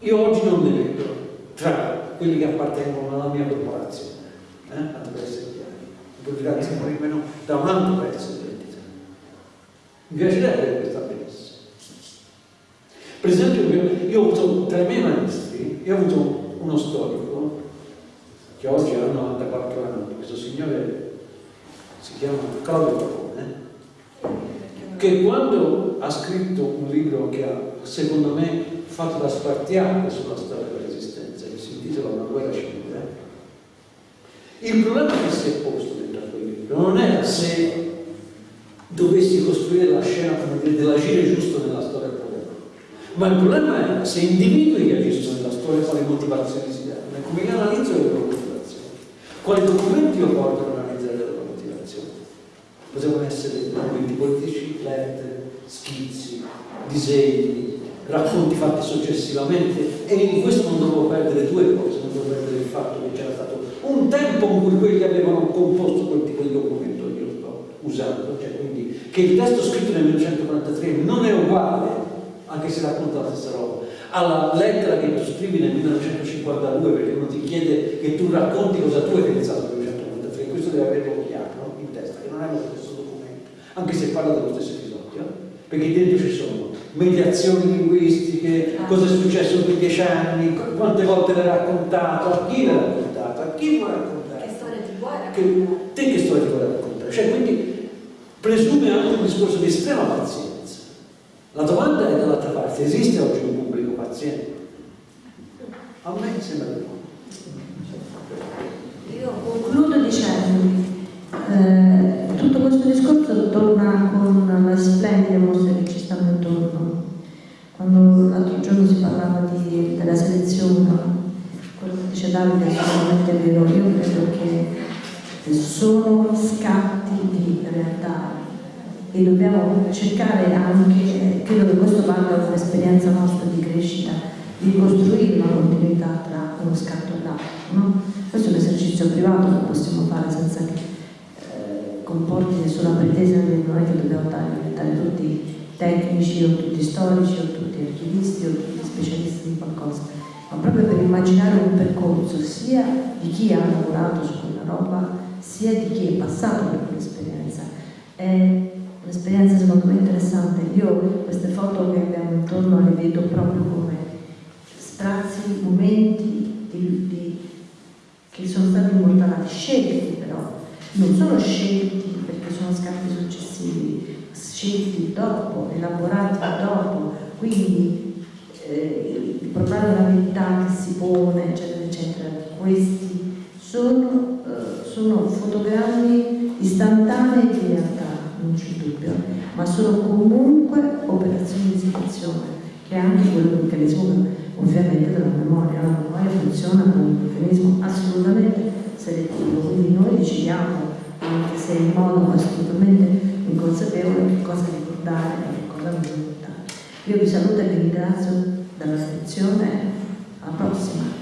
Io oggi non ne vedo tra quelli che appartengono alla mia corporazione, eh? per essere chiari, grazie almeno da un altro pezzo mi piacerebbe che questa avvenisse. Per esempio, io ho avuto tra i miei maestri, io ho avuto uno storico che oggi ha 94 anni, questo signore si chiama Claudio Capone, che quando ha scritto un libro che ha, secondo me, fatto da spartiacque sulla storia della resistenza, che si intitola Una guerra civile, il problema che si è posto dentro a quel libro non era se dovessi costruire la scena dire, dell'agire giusto nella storia del. Ma il problema è se individui che agiscono nella storia quali motivazioni si danno, come analizzo le loro motivazioni, quali documenti io porto ad analizzare le loro motivazioni. Potevano essere documenti politici, lettere, schizzi, disegni, racconti fatti successivamente e in questo non dovevo perdere due cose, non dovevo perdere il fatto che c'era stato un tempo in cui quelli avevano composto quel tipo di documento usando, cioè che il testo scritto nel 1943 non è uguale, anche se racconta la stessa roba, alla lettera che tu scrivi nel 1952 perché uno ti chiede che tu racconti cosa tu hai pensato nel 1943, questo deve averlo chiaro in testa, che non è lo stesso documento, anche se parla dello stesso episodio, perché dentro ci sono mediazioni linguistiche, cosa è successo in quei dieci anni, quante volte l'hai raccontato, a chi l'hai raccontato, a chi vuoi raccontare. Che storia ti vuoi raccontare? Che, te che storia ti vuoi raccontare? Cioè, quindi presume anche un discorso di estrema pazienza. La domanda è dall'altra parte, esiste oggi un pubblico paziente? A me sembra di no. Io concludo dicendo eh, tutto questo discorso torna con le splendide mostre che ci stanno intorno. Quando l'altro giorno si parlava di, della selezione, quello che dice Davide è assolutamente vero, io credo che sono scatti di realtà e dobbiamo cercare anche, credo che questo vada da un'esperienza nostra di crescita, di costruire una continuità tra uno scatto e l'altro. No? Questo è un esercizio privato che possiamo fare senza che eh, comporti nessuna pretesa, non è che dobbiamo diventare tutti tecnici o tutti storici o tutti archivisti o tutti specialisti di qualcosa. ma proprio per immaginare un percorso sia di chi ha lavorato su quella roba, sia di chi è passato per quell'esperienza. È un'esperienza secondo me interessante. Io queste foto che abbiamo intorno le vedo proprio come sprazzi, momenti di, di, che sono stati immortalati, scelti però, non sono scelti perché sono scatti successivi, scelti dopo, elaborati dopo, quindi eh, il problema della verità che si pone, eccetera, eccetera, questi sono, sono fotogrammi istantanei di realtà, non c'è dubbio, ma sono comunque operazioni di esecuzione, che è anche quello meccanismo ovviamente della memoria. La memoria funziona con un meccanismo assolutamente selettivo, quindi noi decidiamo, anche se in modo assolutamente inconsapevole, che cosa ricordare e che cosa non ricordare. Io vi saluto e vi ringrazio della sezione alla prossima.